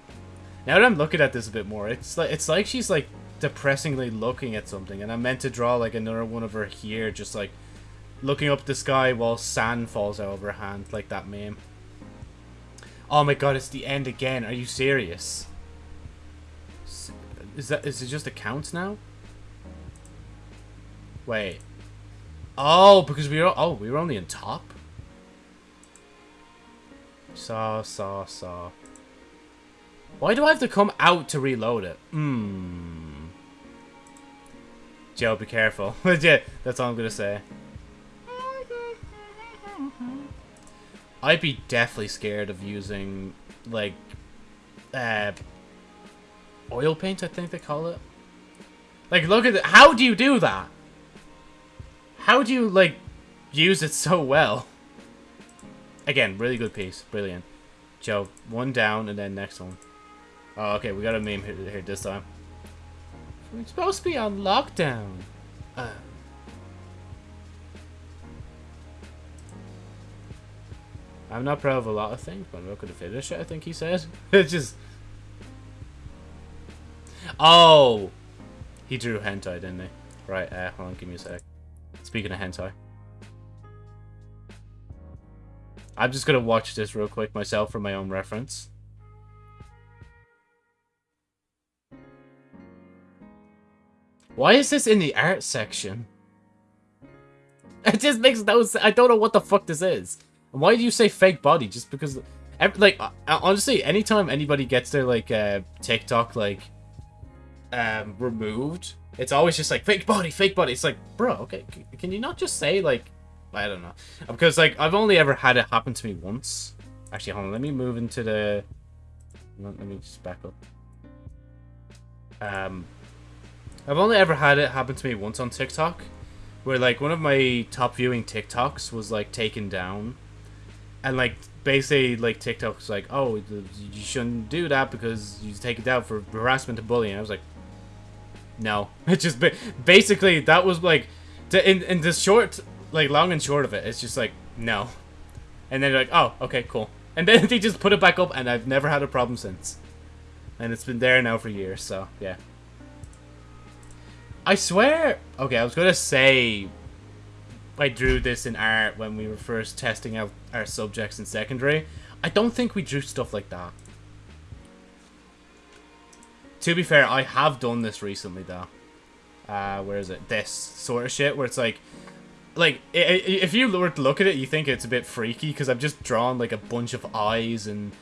Now that I'm looking at this a bit more, it's like, it's like she's, like, depressingly looking at something. And I meant to draw, like, another one of her here, just, like, looking up the sky while sand falls out of her hand, like that meme. Oh my god, it's the end again. Are you serious? Is that is it just accounts now? Wait. Oh, because we were oh we were only in top. Saw, saw, saw. Why do I have to come out to reload it? Hmm. Joe, be careful. that's all I'm gonna say. I'd be definitely scared of using, like, uh, oil paint, I think they call it. Like, look at it. How do you do that? How do you, like, use it so well? Again, really good piece. Brilliant. Joe, one down and then next one. Oh, okay, we got a meme here, here this time. We're supposed to be on lockdown. Uh. I'm not proud of a lot of things, but I'm not going to finish it, I think he said. it's just... Oh! He drew hentai, didn't he? Right, uh, hold on, give me a sec. Speaking of hentai. I'm just going to watch this real quick myself for my own reference. Why is this in the art section? It just makes no sense. I don't know what the fuck this is. Why do you say fake body? Just because, like, honestly, anytime anybody gets their, like, uh, TikTok, like, um, removed, it's always just like, fake body, fake body. It's like, bro, okay, can you not just say, like, I don't know. Because, like, I've only ever had it happen to me once. Actually, hold on, let me move into the... Let me just back up. Um, I've only ever had it happen to me once on TikTok. Where, like, one of my top viewing TikToks was, like, taken down and like basically like TikTok's like, oh, you shouldn't do that because you take it down for harassment and bullying. I was like, no, it just basically that was like, in in the short, like long and short of it, it's just like no, and then like, oh, okay, cool, and then they just put it back up, and I've never had a problem since, and it's been there now for years. So yeah. I swear. Okay, I was gonna say I drew this in art when we were first testing out our subjects in secondary. I don't think we drew stuff like that. To be fair, I have done this recently, though. Uh, where is it? This sort of shit, where it's like... Like, if you were to look at it, you think it's a bit freaky, because I've just drawn, like, a bunch of eyes and...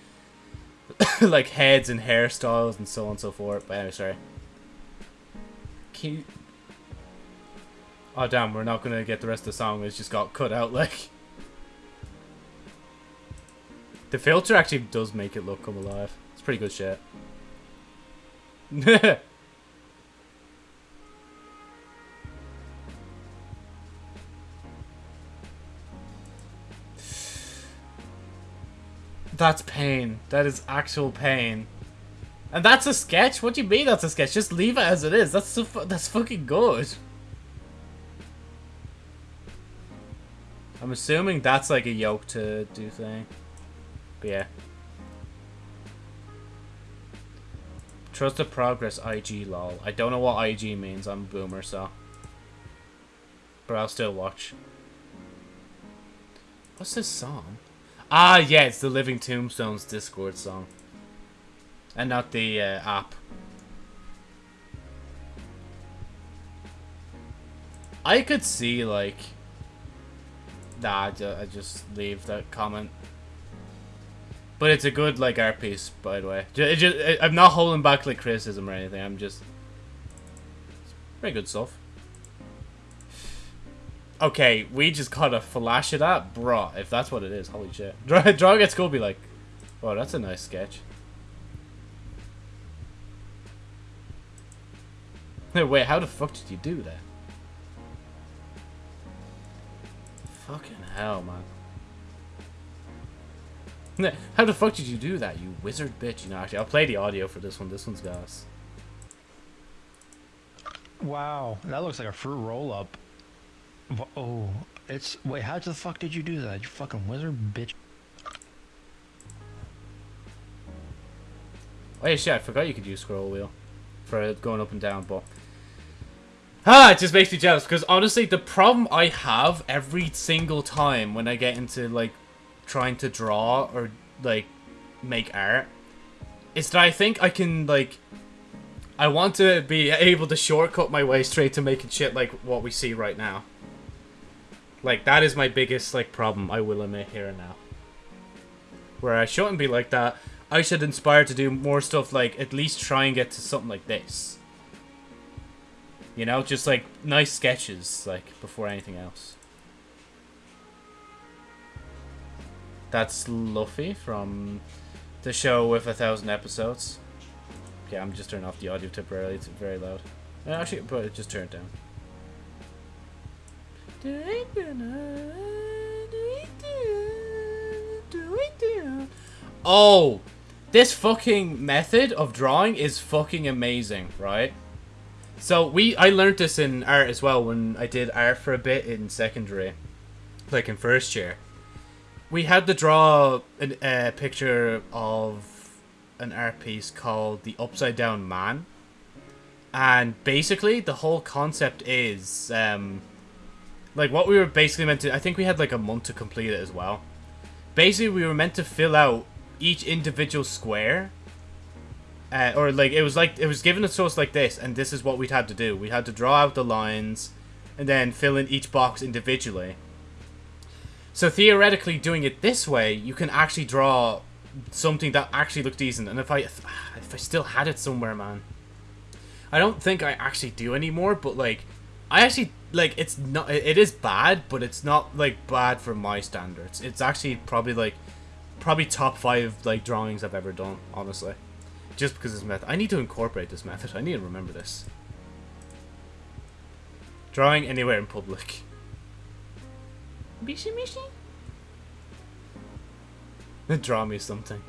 like, heads and hairstyles and so on and so forth. But anyway, sorry. Can you, Oh damn, we're not gonna get the rest of the song, it's just got cut out like. The filter actually does make it look come alive. It's pretty good shit. That's pain. That is actual pain. And that's a sketch? What do you mean that's a sketch? Just leave it as it is. That's so that's fucking good. I'm assuming that's like a yoke to do thing. But yeah. Trust the progress IG lol. I don't know what IG means. I'm a boomer, so. But I'll still watch. What's this song? Ah, yeah, it's the Living Tombstones Discord song. And not the uh, app. I could see, like Nah, I just leave that comment. But it's a good, like, art piece, by the way. Just, it, I'm not holding back, like, criticism or anything. I'm just... Very good stuff. Okay, we just got a flash of that? Bruh, if that's what it is, holy shit. Draw, draw gets cool be like, oh, that's a nice sketch. Wait, how the fuck did you do that? Fucking hell, man. How the fuck did you do that, you wizard bitch? You know, actually, I'll play the audio for this one. This one's gas. Wow, that looks like a fruit roll-up. Oh, it's... Wait, how the fuck did you do that, you fucking wizard bitch? Oh yeah, shit, I forgot you could use scroll wheel for going up and down, but... Ah, it just makes me jealous because honestly, the problem I have every single time when I get into like trying to draw or like make art is that I think I can like I want to be able to shortcut my way straight to making shit like what we see right now. Like, that is my biggest, like, problem, I will admit here and now. Where I shouldn't be like that. I should inspire to do more stuff, like, at least try and get to something like this. You know, just, like, nice sketches, like, before anything else. That's Luffy from the show with a thousand episodes. Okay, I'm just turning off the audio temporarily. It's very loud. Uh, Actually, but just turn it down. Oh, this fucking method of drawing is fucking amazing, right? So we, I learned this in art as well when I did art for a bit in secondary, like in first year. We had to draw a, a picture of an art piece called the Upside Down Man, and basically the whole concept is, um, like what we were basically meant to. I think we had like a month to complete it as well. Basically, we were meant to fill out each individual square uh, or like it was like it was given to us like this and this is what we'd had to do. We had to draw out the lines and then fill in each box individually. So theoretically doing it this way you can actually draw something that actually looked decent. And if i if i still had it somewhere man. I don't think i actually do anymore but like i actually like it's not it is bad but it's not like bad for my standards. It's actually probably like probably top five like drawings I've ever done, honestly. Just because this method. I need to incorporate this method. I need to remember this. Drawing anywhere in public. Bishi Mishi? Draw me something.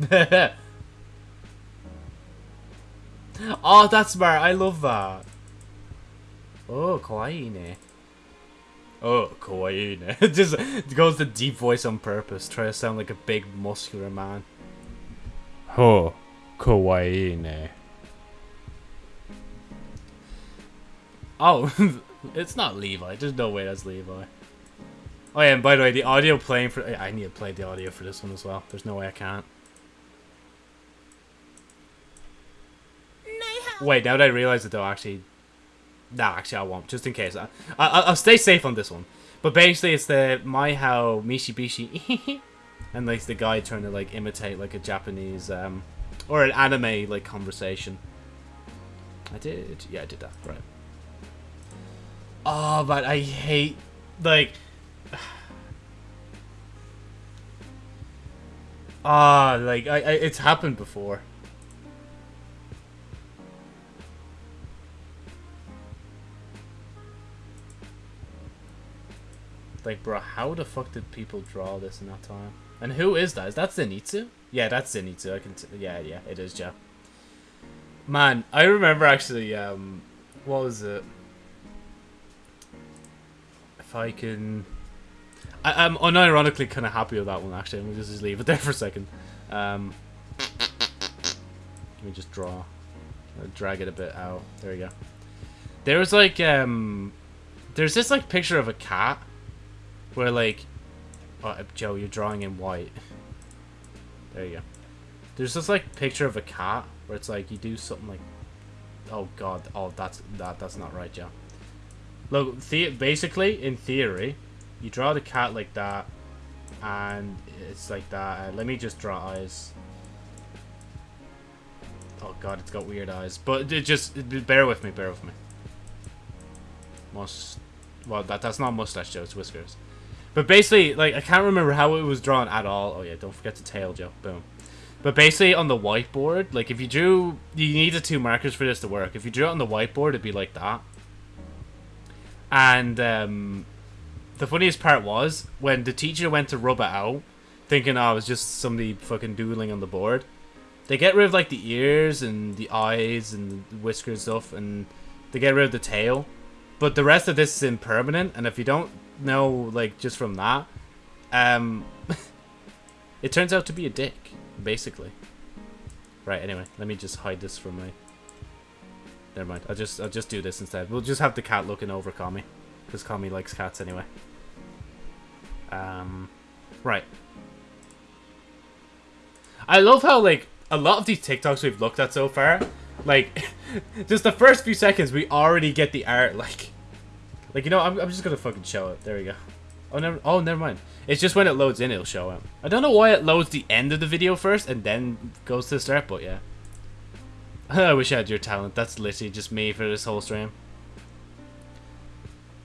oh, that's smart. I love that. Oh, kawaii ne. Oh, kawaii. It just goes the deep voice on purpose, try to sound like a big muscular man. Oh, kawaii. Oh, it's not Levi. There's no way that's Levi. Oh yeah, and by the way, the audio playing for I need to play the audio for this one as well. There's no way I can't. Wait, now that I realize it though, actually, Nah, actually, I won't. Just in case. I, I, will stay safe on this one. But basically, it's the My How Mishi Bishi. and, like, the guy trying to, like, imitate, like, a Japanese, um... Or an anime, like, conversation. I did. Yeah, I did that. Right. Oh, but I hate, like... Ah, like, I, I, it's happened before. Like, bro, how the fuck did people draw this in that time? And who is that? Is that Zenitsu? Yeah, that's Zenitsu. I can. yeah, yeah, it is, Joe. Man, I remember actually. Um, what was it? If I can, I, am unironically kind of happy with that one. Actually, let me just leave it there for a second. Um, let me just draw, I'll drag it a bit out. There we go. There was like um, there's this like picture of a cat where like, oh, Joe, you're drawing in white. There you go. There's this like picture of a cat where it's like you do something like, oh god, oh that's that that's not right, Joe. Look, the basically in theory, you draw the cat like that, and it's like that. Uh, let me just draw eyes. Oh god, it's got weird eyes. But it just bear with me, bear with me. Must well that that's not mustache, Joe. It's whiskers. But basically, like, I can't remember how it was drawn at all. Oh, yeah, don't forget to tail, Joe. Boom. But basically, on the whiteboard, like, if you drew... You needed two markers for this to work. If you drew it on the whiteboard, it'd be like that. And, um... The funniest part was, when the teacher went to rub it out, thinking, oh, was just somebody fucking doodling on the board, they get rid of, like, the ears and the eyes and the whiskers and stuff, and they get rid of the tail. But the rest of this is impermanent, and if you don't know, like, just from that, um, it turns out to be a dick, basically. Right, anyway, let me just hide this from my... Never mind, I'll just, I'll just do this instead. We'll just have the cat looking over Kami, because Kami likes cats anyway. Um, right. I love how, like, a lot of these TikToks we've looked at so far, like, just the first few seconds, we already get the art, like... Like, you know, I'm, I'm just gonna fucking show it. There we go. Oh, never, oh, never mind. It's just when it loads in, it'll show it. I don't know why it loads the end of the video first and then goes to the start, but yeah. I wish I had your talent. That's literally just me for this whole stream.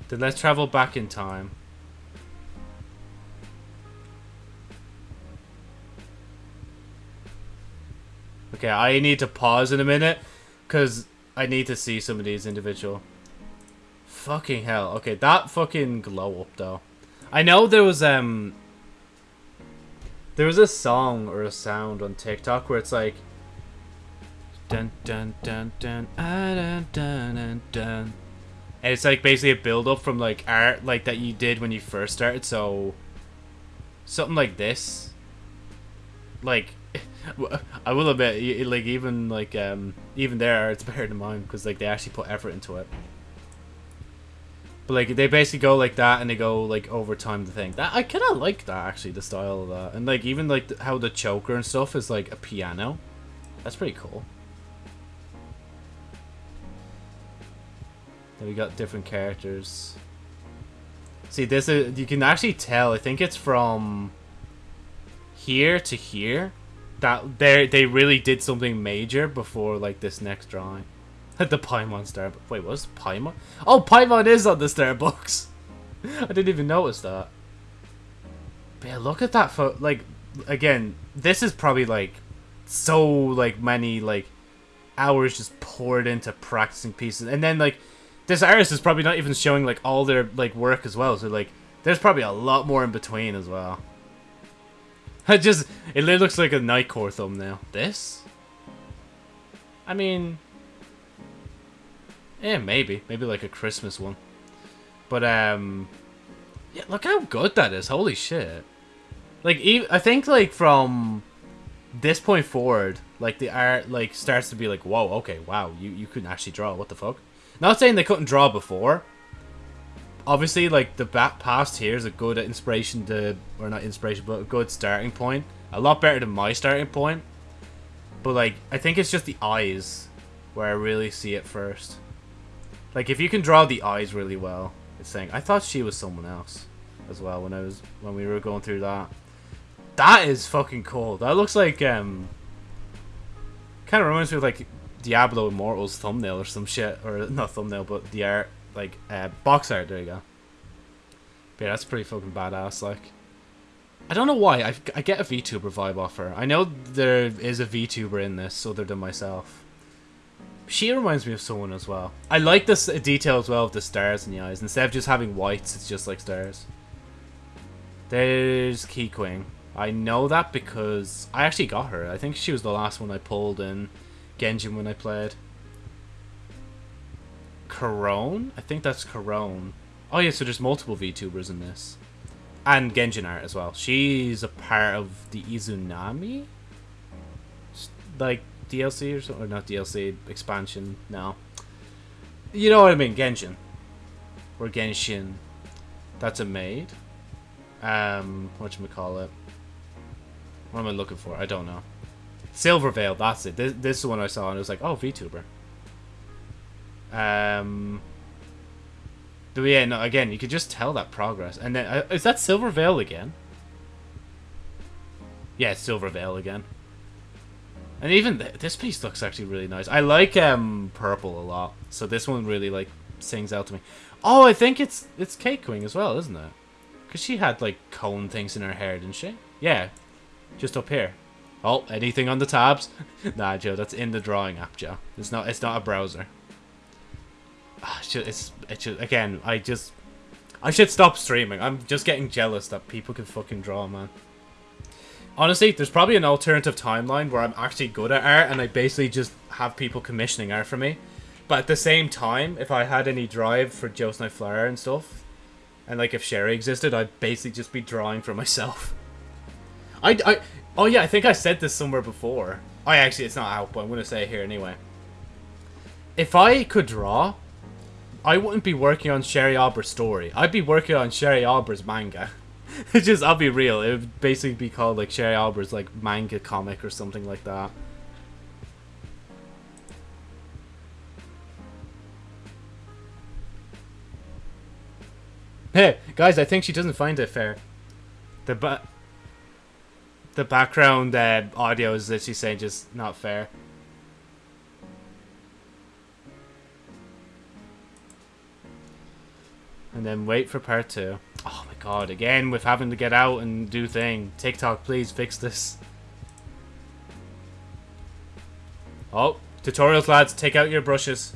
Then let's travel back in time. Okay, I need to pause in a minute because I need to see some of these individual. Fucking hell. Okay, that fucking glow up though. I know there was um there was a song or a sound on TikTok where it's like dun dun dun dun ah, dun dun dun dun and it's like basically a build up from like art like that you did when you first started so something like this like I will admit like even like um even there it's better than mine because like they actually put effort into it but like they basically go like that and they go like over time the thing that I kind of like that actually the style of that and like even like how the choker and stuff is like a piano that's pretty cool Then we got different characters. See, this is you can actually tell. I think it's from here to here that they they really did something major before like this next drawing. the Paimon star. Wait, what's Paimon? Oh, Paimon is on the Starbucks. I didn't even notice that. But yeah, look at that photo. Like, again, this is probably like so like many like hours just poured into practicing pieces, and then like this artist is probably not even showing like all their like work as well. So like, there's probably a lot more in between as well. It just it looks like a Nightcore thumbnail. This, I mean, yeah, maybe maybe like a Christmas one. But um, yeah, look how good that is. Holy shit! Like, I think like from this point forward, like the art like starts to be like, whoa, okay, wow, you you couldn't actually draw. What the fuck? Not saying they couldn't draw before. Obviously, like, the back past here is a good inspiration to... Or not inspiration, but a good starting point. A lot better than my starting point. But, like, I think it's just the eyes where I really see it first. Like, if you can draw the eyes really well, it's saying... I thought she was someone else as well when I was... When we were going through that. That is fucking cool. That looks like, um... Kind of reminds me of, like, Diablo Immortal's thumbnail or some shit, or not thumbnail, but the art, like uh, box art. There you go. But yeah, that's pretty fucking badass. Like, I don't know why I, I get a VTuber vibe off her. I know there is a VTuber in this, other than myself. She reminds me of someone as well. I like this detail as well of the stars in the eyes. Instead of just having whites, it's just like stars. There's Keqing. I know that because I actually got her. I think she was the last one I pulled in Genshin when I played. Korone? I think that's Korone. Oh yeah, so there's multiple VTubers in this. And Genshin Art as well. She's a part of the Izunami? Like, DLC or something? Or not DLC, expansion, no. You know what I mean, Genshin. Or Genshin. That's a maid. Um, whatchamacallit. What am I looking for? I don't know. Silvervale, that's it. This, this is the one I saw, and it was like, oh, VTuber. Um, but yeah, no, again, you could just tell that progress. And then, uh, is that Silvervale again? Yeah, Silvervale again. And even th this piece looks actually really nice. I like um purple a lot, so this one really like sings out to me. Oh, I think it's it's Keqing as well, isn't it? Because she had like cone things in her hair, didn't she? Yeah, just up here. Oh, anything on the tabs? nah, Joe, that's in the drawing app, Joe. It's not. It's not a browser. Ah, it's. It's just, again. I just. I should stop streaming. I'm just getting jealous that people can fucking draw, man. Honestly, there's probably an alternative timeline where I'm actually good at art and I basically just have people commissioning art for me. But at the same time, if I had any drive for Joe Snipe Flower and stuff, and like if Sherry existed, I'd basically just be drawing for myself. I, I, Oh yeah, I think I said this somewhere before. Oh, actually, it's not out, but I'm going to say it here anyway. If I could draw, I wouldn't be working on Sherry Aubr's story. I'd be working on Sherry Aubr's manga. it's just I'll be real. It would basically be called like Sherry Albert's like manga comic or something like that. Hey guys, I think she doesn't find it fair. The ba the background uh, audio is literally saying just not fair. And then wait for part two. Oh god, again with having to get out and do thing. TikTok, please fix this. Oh, tutorials lads, take out your brushes.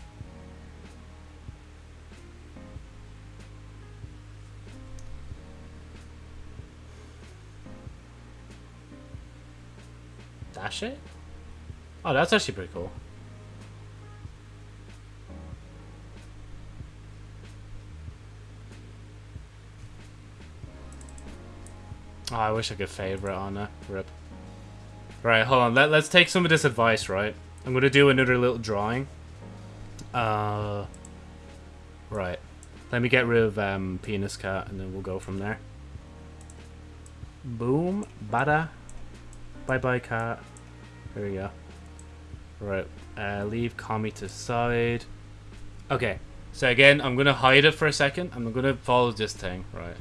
Dash it? Oh, that's actually pretty cool. Oh, I wish I could favorite on a rip. Right, hold on. Let, let's take some of this advice, right? I'm going to do another little drawing. Uh, right. Let me get rid of um, Penis Cat, and then we'll go from there. Boom. Bada. Bye-bye, cat. There we go. Right. Uh, leave Kami to side. Okay. So again, I'm going to hide it for a second. I'm going to follow this thing. Right.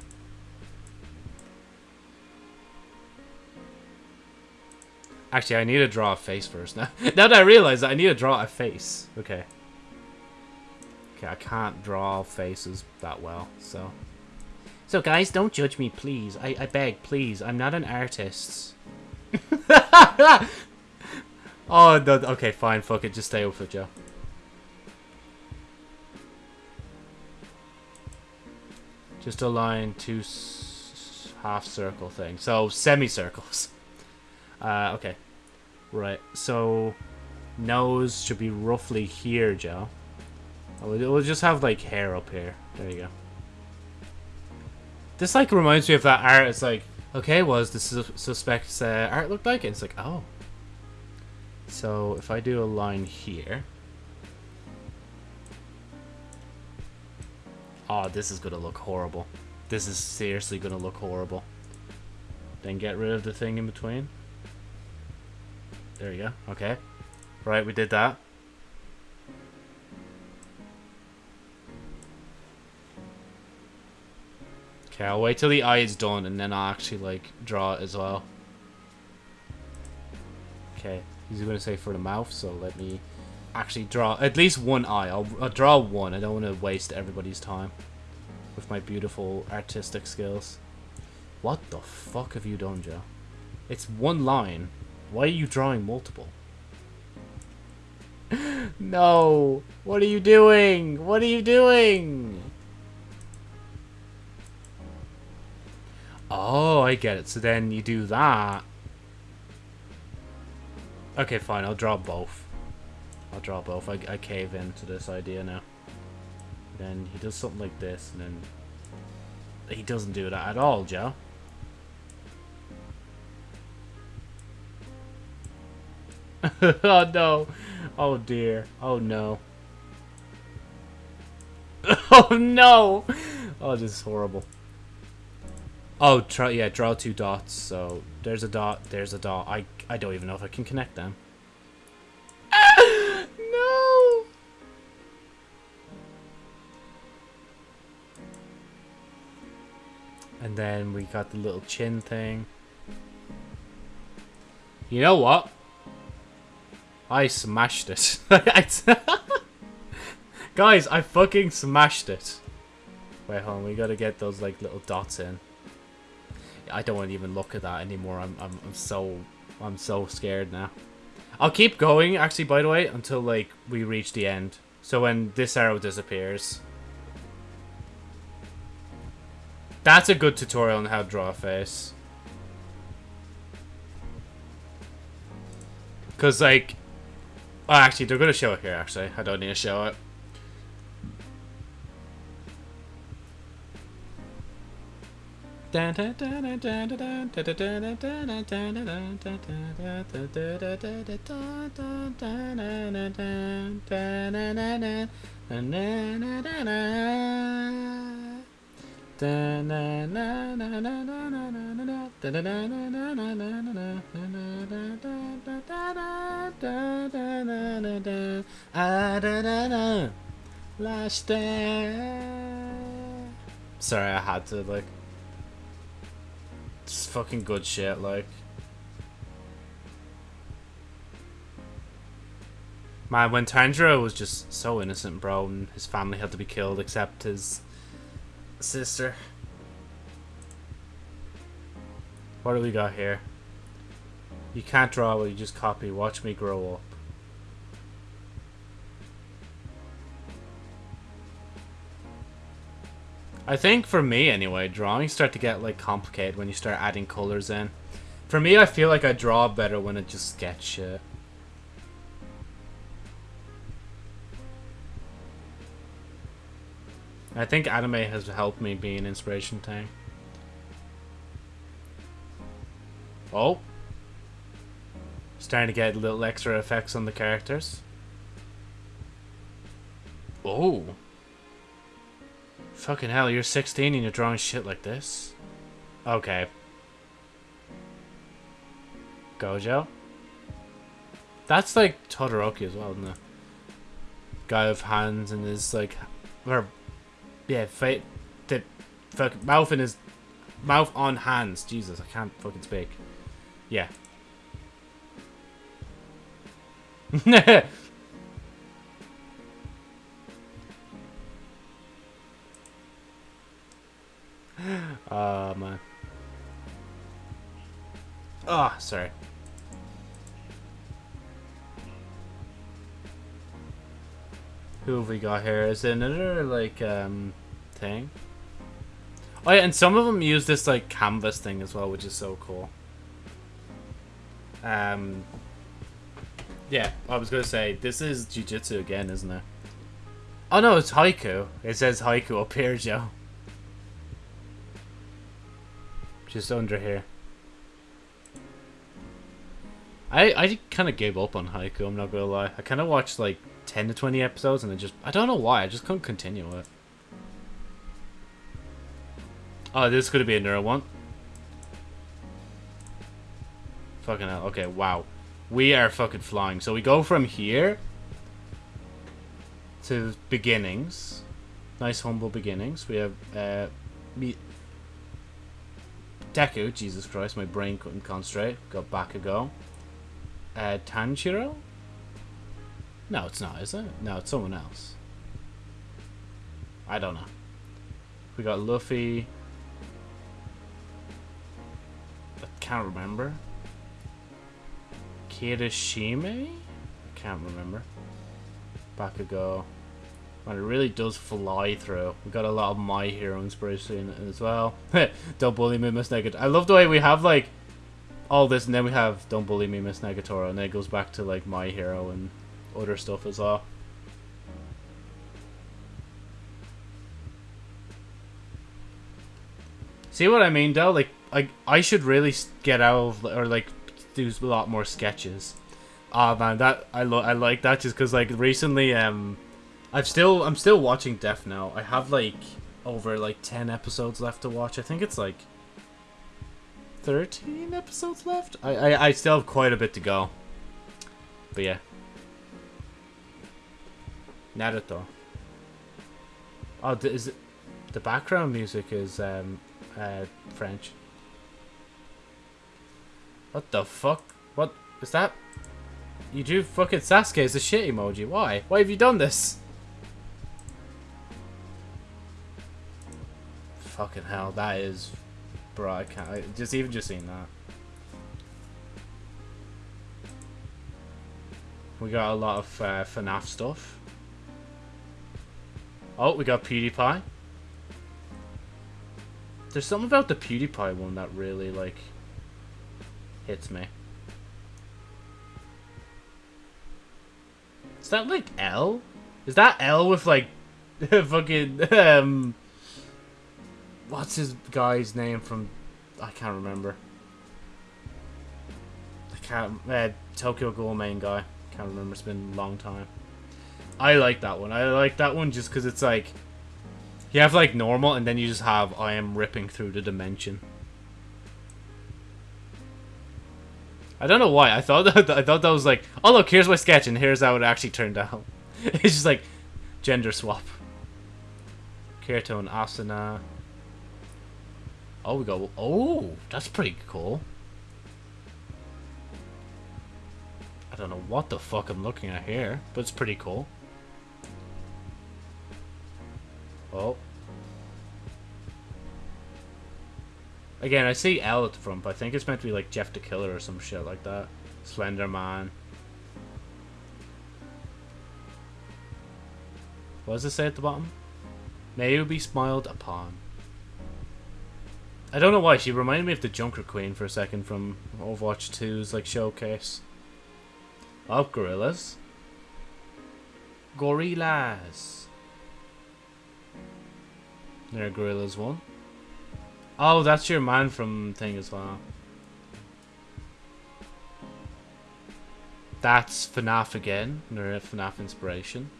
Actually, I need to draw a face first. Now, now that I realize that I need to draw a face. Okay. Okay, I can't draw faces that well, so... So guys, don't judge me, please. I, I beg, please. I'm not an artist. oh, no, okay, fine, fuck it. Just stay with it, Joe. Just a line, two half circle thing. So, semicircles. Uh, okay. Right, so nose should be roughly here, Joe. We'll just have, like, hair up here. There you go. This, like, reminds me of that art. It's like, okay, was the su suspect's uh, art look like? And it's like, oh. So, if I do a line here. Oh, this is to look horrible. This is seriously to look horrible. Then get rid of the thing in between. There you go. Okay. Right, we did that. Okay, I'll wait till the eye is done and then I'll actually, like, draw it as well. Okay, he's going to say for the mouth, so let me actually draw at least one eye. I'll, I'll draw one. I don't want to waste everybody's time with my beautiful artistic skills. What the fuck have you done, Joe? It's one line. Why are you drawing multiple? no! What are you doing? What are you doing? Oh, I get it. So then you do that. Okay, fine. I'll draw both. I'll draw both. I, I cave into this idea now. Then he does something like this, and then... He doesn't do that at all, Joe. oh no. Oh dear. Oh no. oh no! Oh, this is horrible. Oh, try yeah, draw two dots. So there's a dot, there's a dot. I I don't even know if I can connect them. no. And then we got the little chin thing. You know what? I smashed it. Guys, I fucking smashed it. Wait, hold on. We gotta get those, like, little dots in. I don't want to even look at that anymore. I'm, I'm, I'm so... I'm so scared now. I'll keep going, actually, by the way, until, like, we reach the end. So when this arrow disappears... That's a good tutorial on how to draw a face. Because, like, Oh, actually, they're going to show it here, actually. I don't need to show it. Last. Sorry, I had to, like... It's fucking good shit, like... Man, when Tanjiro was just so innocent, bro, and his family had to be killed except his sister. What do we got here? You can't draw what you just copy. Watch me grow up. I think for me anyway, drawings start to get like complicated when you start adding colors in. For me, I feel like I draw better when I just sketch shit. I think anime has helped me be an inspiration tank. Oh. Starting to get little extra effects on the characters. Oh. Fucking hell, you're 16 and you're drawing shit like this? Okay. Gojo? That's like Todoroki as well, isn't it? Guy with hands and his like, or yeah, fa the fuck mouth in his mouth on hands. Jesus, I can't fucking speak. Yeah. oh man. Oh, sorry. Who have we got here? Is it another like um thing? Oh yeah, and some of them use this like canvas thing as well, which is so cool. Um, yeah, I was gonna say this is jujitsu again, isn't it? Oh no, it's Haikyuu. It says Haikyuu up here, Joe. Just under here. I I kind of gave up on Haikyuu. I'm not gonna lie. I kind of watched like 10 to 20 episodes, and I just I don't know why. I just couldn't continue it. Oh, this could be a neuro one. Fucking hell. Okay, wow. We are fucking flying. So we go from here to beginnings. Nice humble beginnings. We have uh me Deku, Jesus Christ, my brain couldn't concentrate. Got Bakugo. Uh Tanjiro? No, it's not, is it? No, it's someone else. I don't know. We got Luffy. Can't remember. Kirishima? I can't remember. Back Bakugo. And it really does fly through. We got a lot of My Hero inspiration as well. Don't bully me, Miss Nagatoro. I love the way we have like all this, and then we have Don't bully me, Miss Nagatoro, and then it goes back to like My Hero and other stuff as well. See what I mean, though? Like, I I should really get out of or like do a lot more sketches. Oh man, that I lo I like that just because like recently, um, I've still I'm still watching Death Note. I have like over like ten episodes left to watch. I think it's like thirteen episodes left. I I, I still have quite a bit to go. But yeah. Naruto. Oh, is it, the background music is um uh French. What the fuck? What is that? You drew fucking Sasuke as a shit emoji. Why? Why have you done this? Fucking hell, that is... Bro, I can't... I, just even just seeing that. We got a lot of uh, FNAF stuff. Oh, we got PewDiePie. There's something about the PewDiePie one that really, like, hits me. Is that like L? Is that L with like fucking um what's his guy's name from I can't remember. I can't uh, Tokyo Ghoul main guy. Can't remember. It's been a long time. I like that one. I like that one just because it's like you have like normal and then you just have I am ripping through the dimension. I don't know why. I thought that I thought that was like, oh look, here's my sketch, and here's how it actually turned out. it's just like gender swap. Kirito and Asuna. Oh, we go. Oh, that's pretty cool. I don't know what the fuck I'm looking at here, but it's pretty cool. Oh. Again, I see L at the front, but I think it's meant to be like Jeff the Killer or some shit like that. Slender Man. What does it say at the bottom? May you be smiled upon. I don't know why, she reminded me of the Junker Queen for a second from Overwatch 2's like showcase. Oh, gorillas. Gorillas. There gorillas one. Oh, that's your man from thing as well. That's FNAF again. Another FNAF inspiration.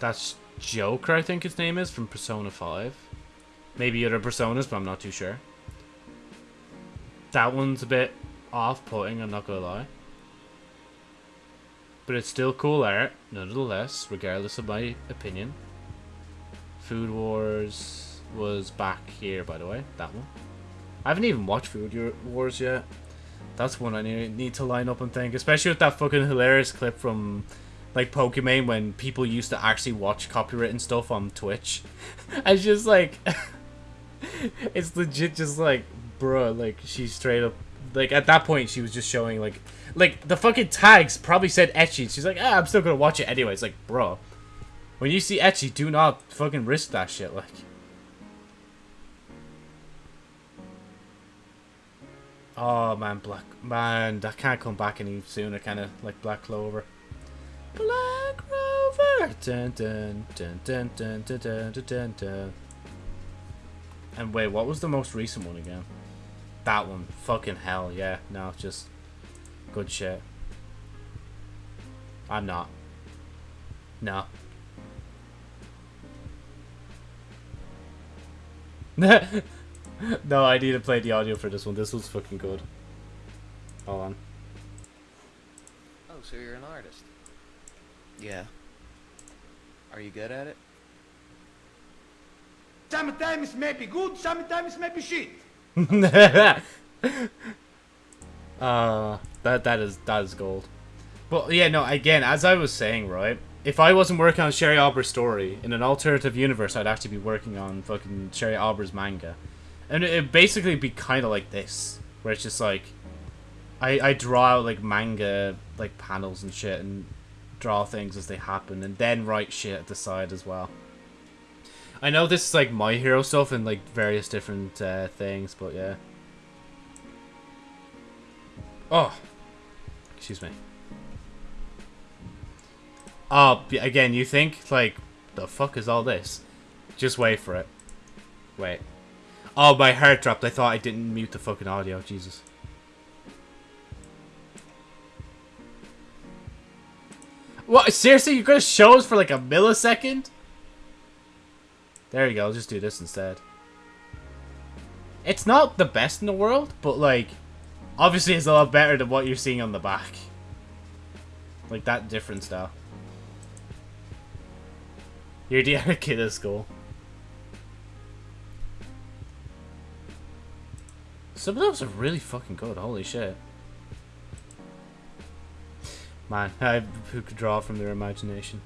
That's Joker, I think his name is, from Persona 5. Maybe other Personas, but I'm not too sure. That one's a bit off-putting, I'm not gonna lie. But it's still cool art, nonetheless, regardless of my opinion. Food Wars was back here, by the way, that one. I haven't even watched Food Your Wars yet. That's one I need to line up and think, especially with that fucking hilarious clip from like Pokimane when people used to actually watch copywritten stuff on Twitch. I just like it's legit just like bro, like she's straight up like at that point she was just showing like like the fucking tags probably said ecchi. She's like, ah, I'm still gonna watch it anyway. It's like, bro, when you see ecchi, do not fucking risk that shit. Like, oh man, black man, that can't come back any sooner. Kind of like Black Clover. Black Clover. Dun, dun, dun, dun, dun, dun, dun, dun, dun, dun. And wait, what was the most recent one again? That one. Fucking hell, yeah. No, just good shit. I'm not. No. no, I need to play the audio for this one. This was fucking good. Hold on. Oh, so you're an artist? Yeah. Are you good at it? Sometimes may be good, sometimes may be shit. uh, that that is that is gold. But yeah, no. Again, as I was saying, right? If I wasn't working on Sherry Aubrey's story in an alternative universe, I'd actually be working on fucking Sherry Aubrey's manga, and it'd basically be kind of like this, where it's just like, I I draw out like manga like panels and shit, and draw things as they happen, and then write shit at the side as well. I know this is like my hero stuff and like various different uh, things, but yeah. Oh, excuse me. Oh, again, you think like the fuck is all this? Just wait for it. Wait. Oh, my heart dropped. I thought I didn't mute the fucking audio. Jesus. What? Seriously? You're gonna show us for like a millisecond? There you go, I'll just do this instead. It's not the best in the world, but like, obviously it's a lot better than what you're seeing on the back. Like that different style. You're the other kid at school. Some of those are really fucking good, holy shit. Man, I, who could draw from their imagination.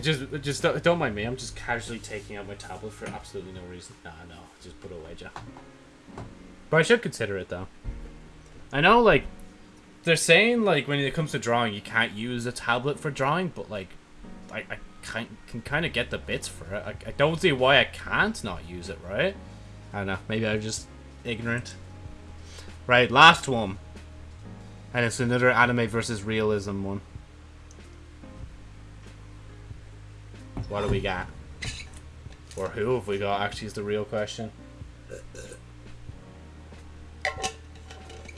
Just, just don't, don't, mind me. I'm just casually taking out my tablet for absolutely no reason. Nah, no, just put it away, Jack. But I should consider it though. I know, like, they're saying like when it comes to drawing, you can't use a tablet for drawing, but like, I, I can, can kind of get the bits for it. I, I don't see why I can't not use it, right? I don't know. Maybe I'm just ignorant. Right, last one. And it's another anime versus realism one. What do we got? Or who have we got, actually, is the real question.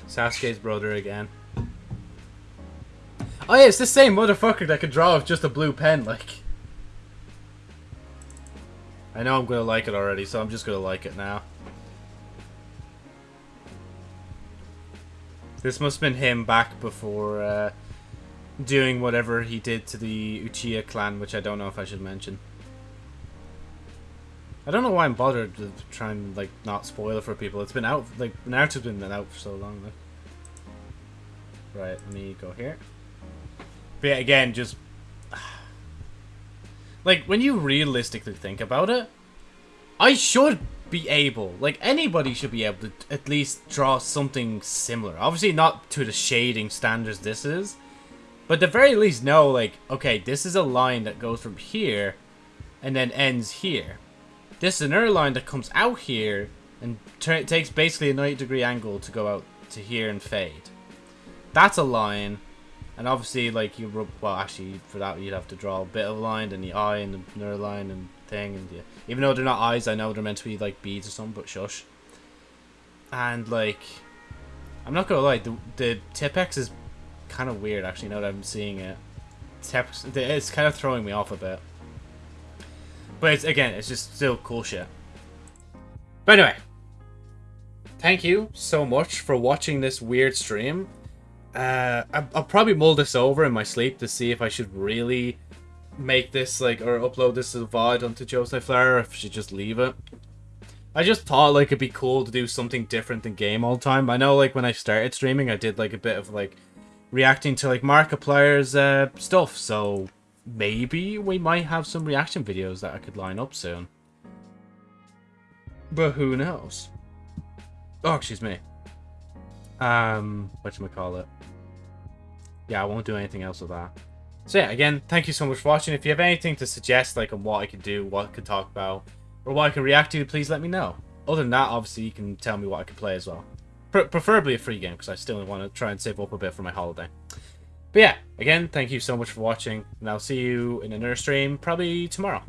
Sasuke's brother again. Oh yeah, it's the same motherfucker that could draw with just a blue pen, like. I know I'm gonna like it already, so I'm just gonna like it now. This must have been him back before, uh, doing whatever he did to the Uchiha clan, which I don't know if I should mention. I don't know why I'm bothered to try and like not spoil it for people. It's been out like Naruto's been out for so long. Right, let me go here. But yeah, again, just like when you realistically think about it, I should be able, like anybody should be able to at least draw something similar. Obviously, not to the shading standards this is, but at the very least know, like, okay, this is a line that goes from here and then ends here. This is another line that comes out here and takes basically a 90 degree angle to go out to here and fade. That's a line. And obviously, like, you, rub, well, actually, for that, you'd have to draw a bit of a line, and the eye, and the another line, and thing, and. Even though they're not eyes, I know they're meant to be, like, beads or something, but shush. And, like, I'm not gonna lie, the, the Tipp-Ex is kind of weird, actually, now that I'm seeing it. Tipp-Ex, it's kind of throwing me off a bit. But it's, again, it's just still cool shit. But anyway, thank you so much for watching this weird stream. Uh, I'll probably mull this over in my sleep to see if I should really make this, like, or upload this as a VOD onto Joseph Flower, or if I should just leave it. I just thought, like, it'd be cool to do something different than game all the time. I know, like, when I started streaming, I did, like, a bit of, like, reacting to, like, Markiplier's uh, stuff, so maybe we might have some reaction videos that I could line up soon. But who knows? Oh, excuse me. Um, whatchamacallit. Yeah, I won't do anything else with that. So yeah, again, thank you so much for watching. If you have anything to suggest, like on what I could do, what I could talk about, or what I can react to, please let me know. Other than that, obviously, you can tell me what I can play as well. Pre preferably a free game, because I still want to try and save up a bit for my holiday. But yeah, again, thank you so much for watching, and I'll see you in another stream probably tomorrow.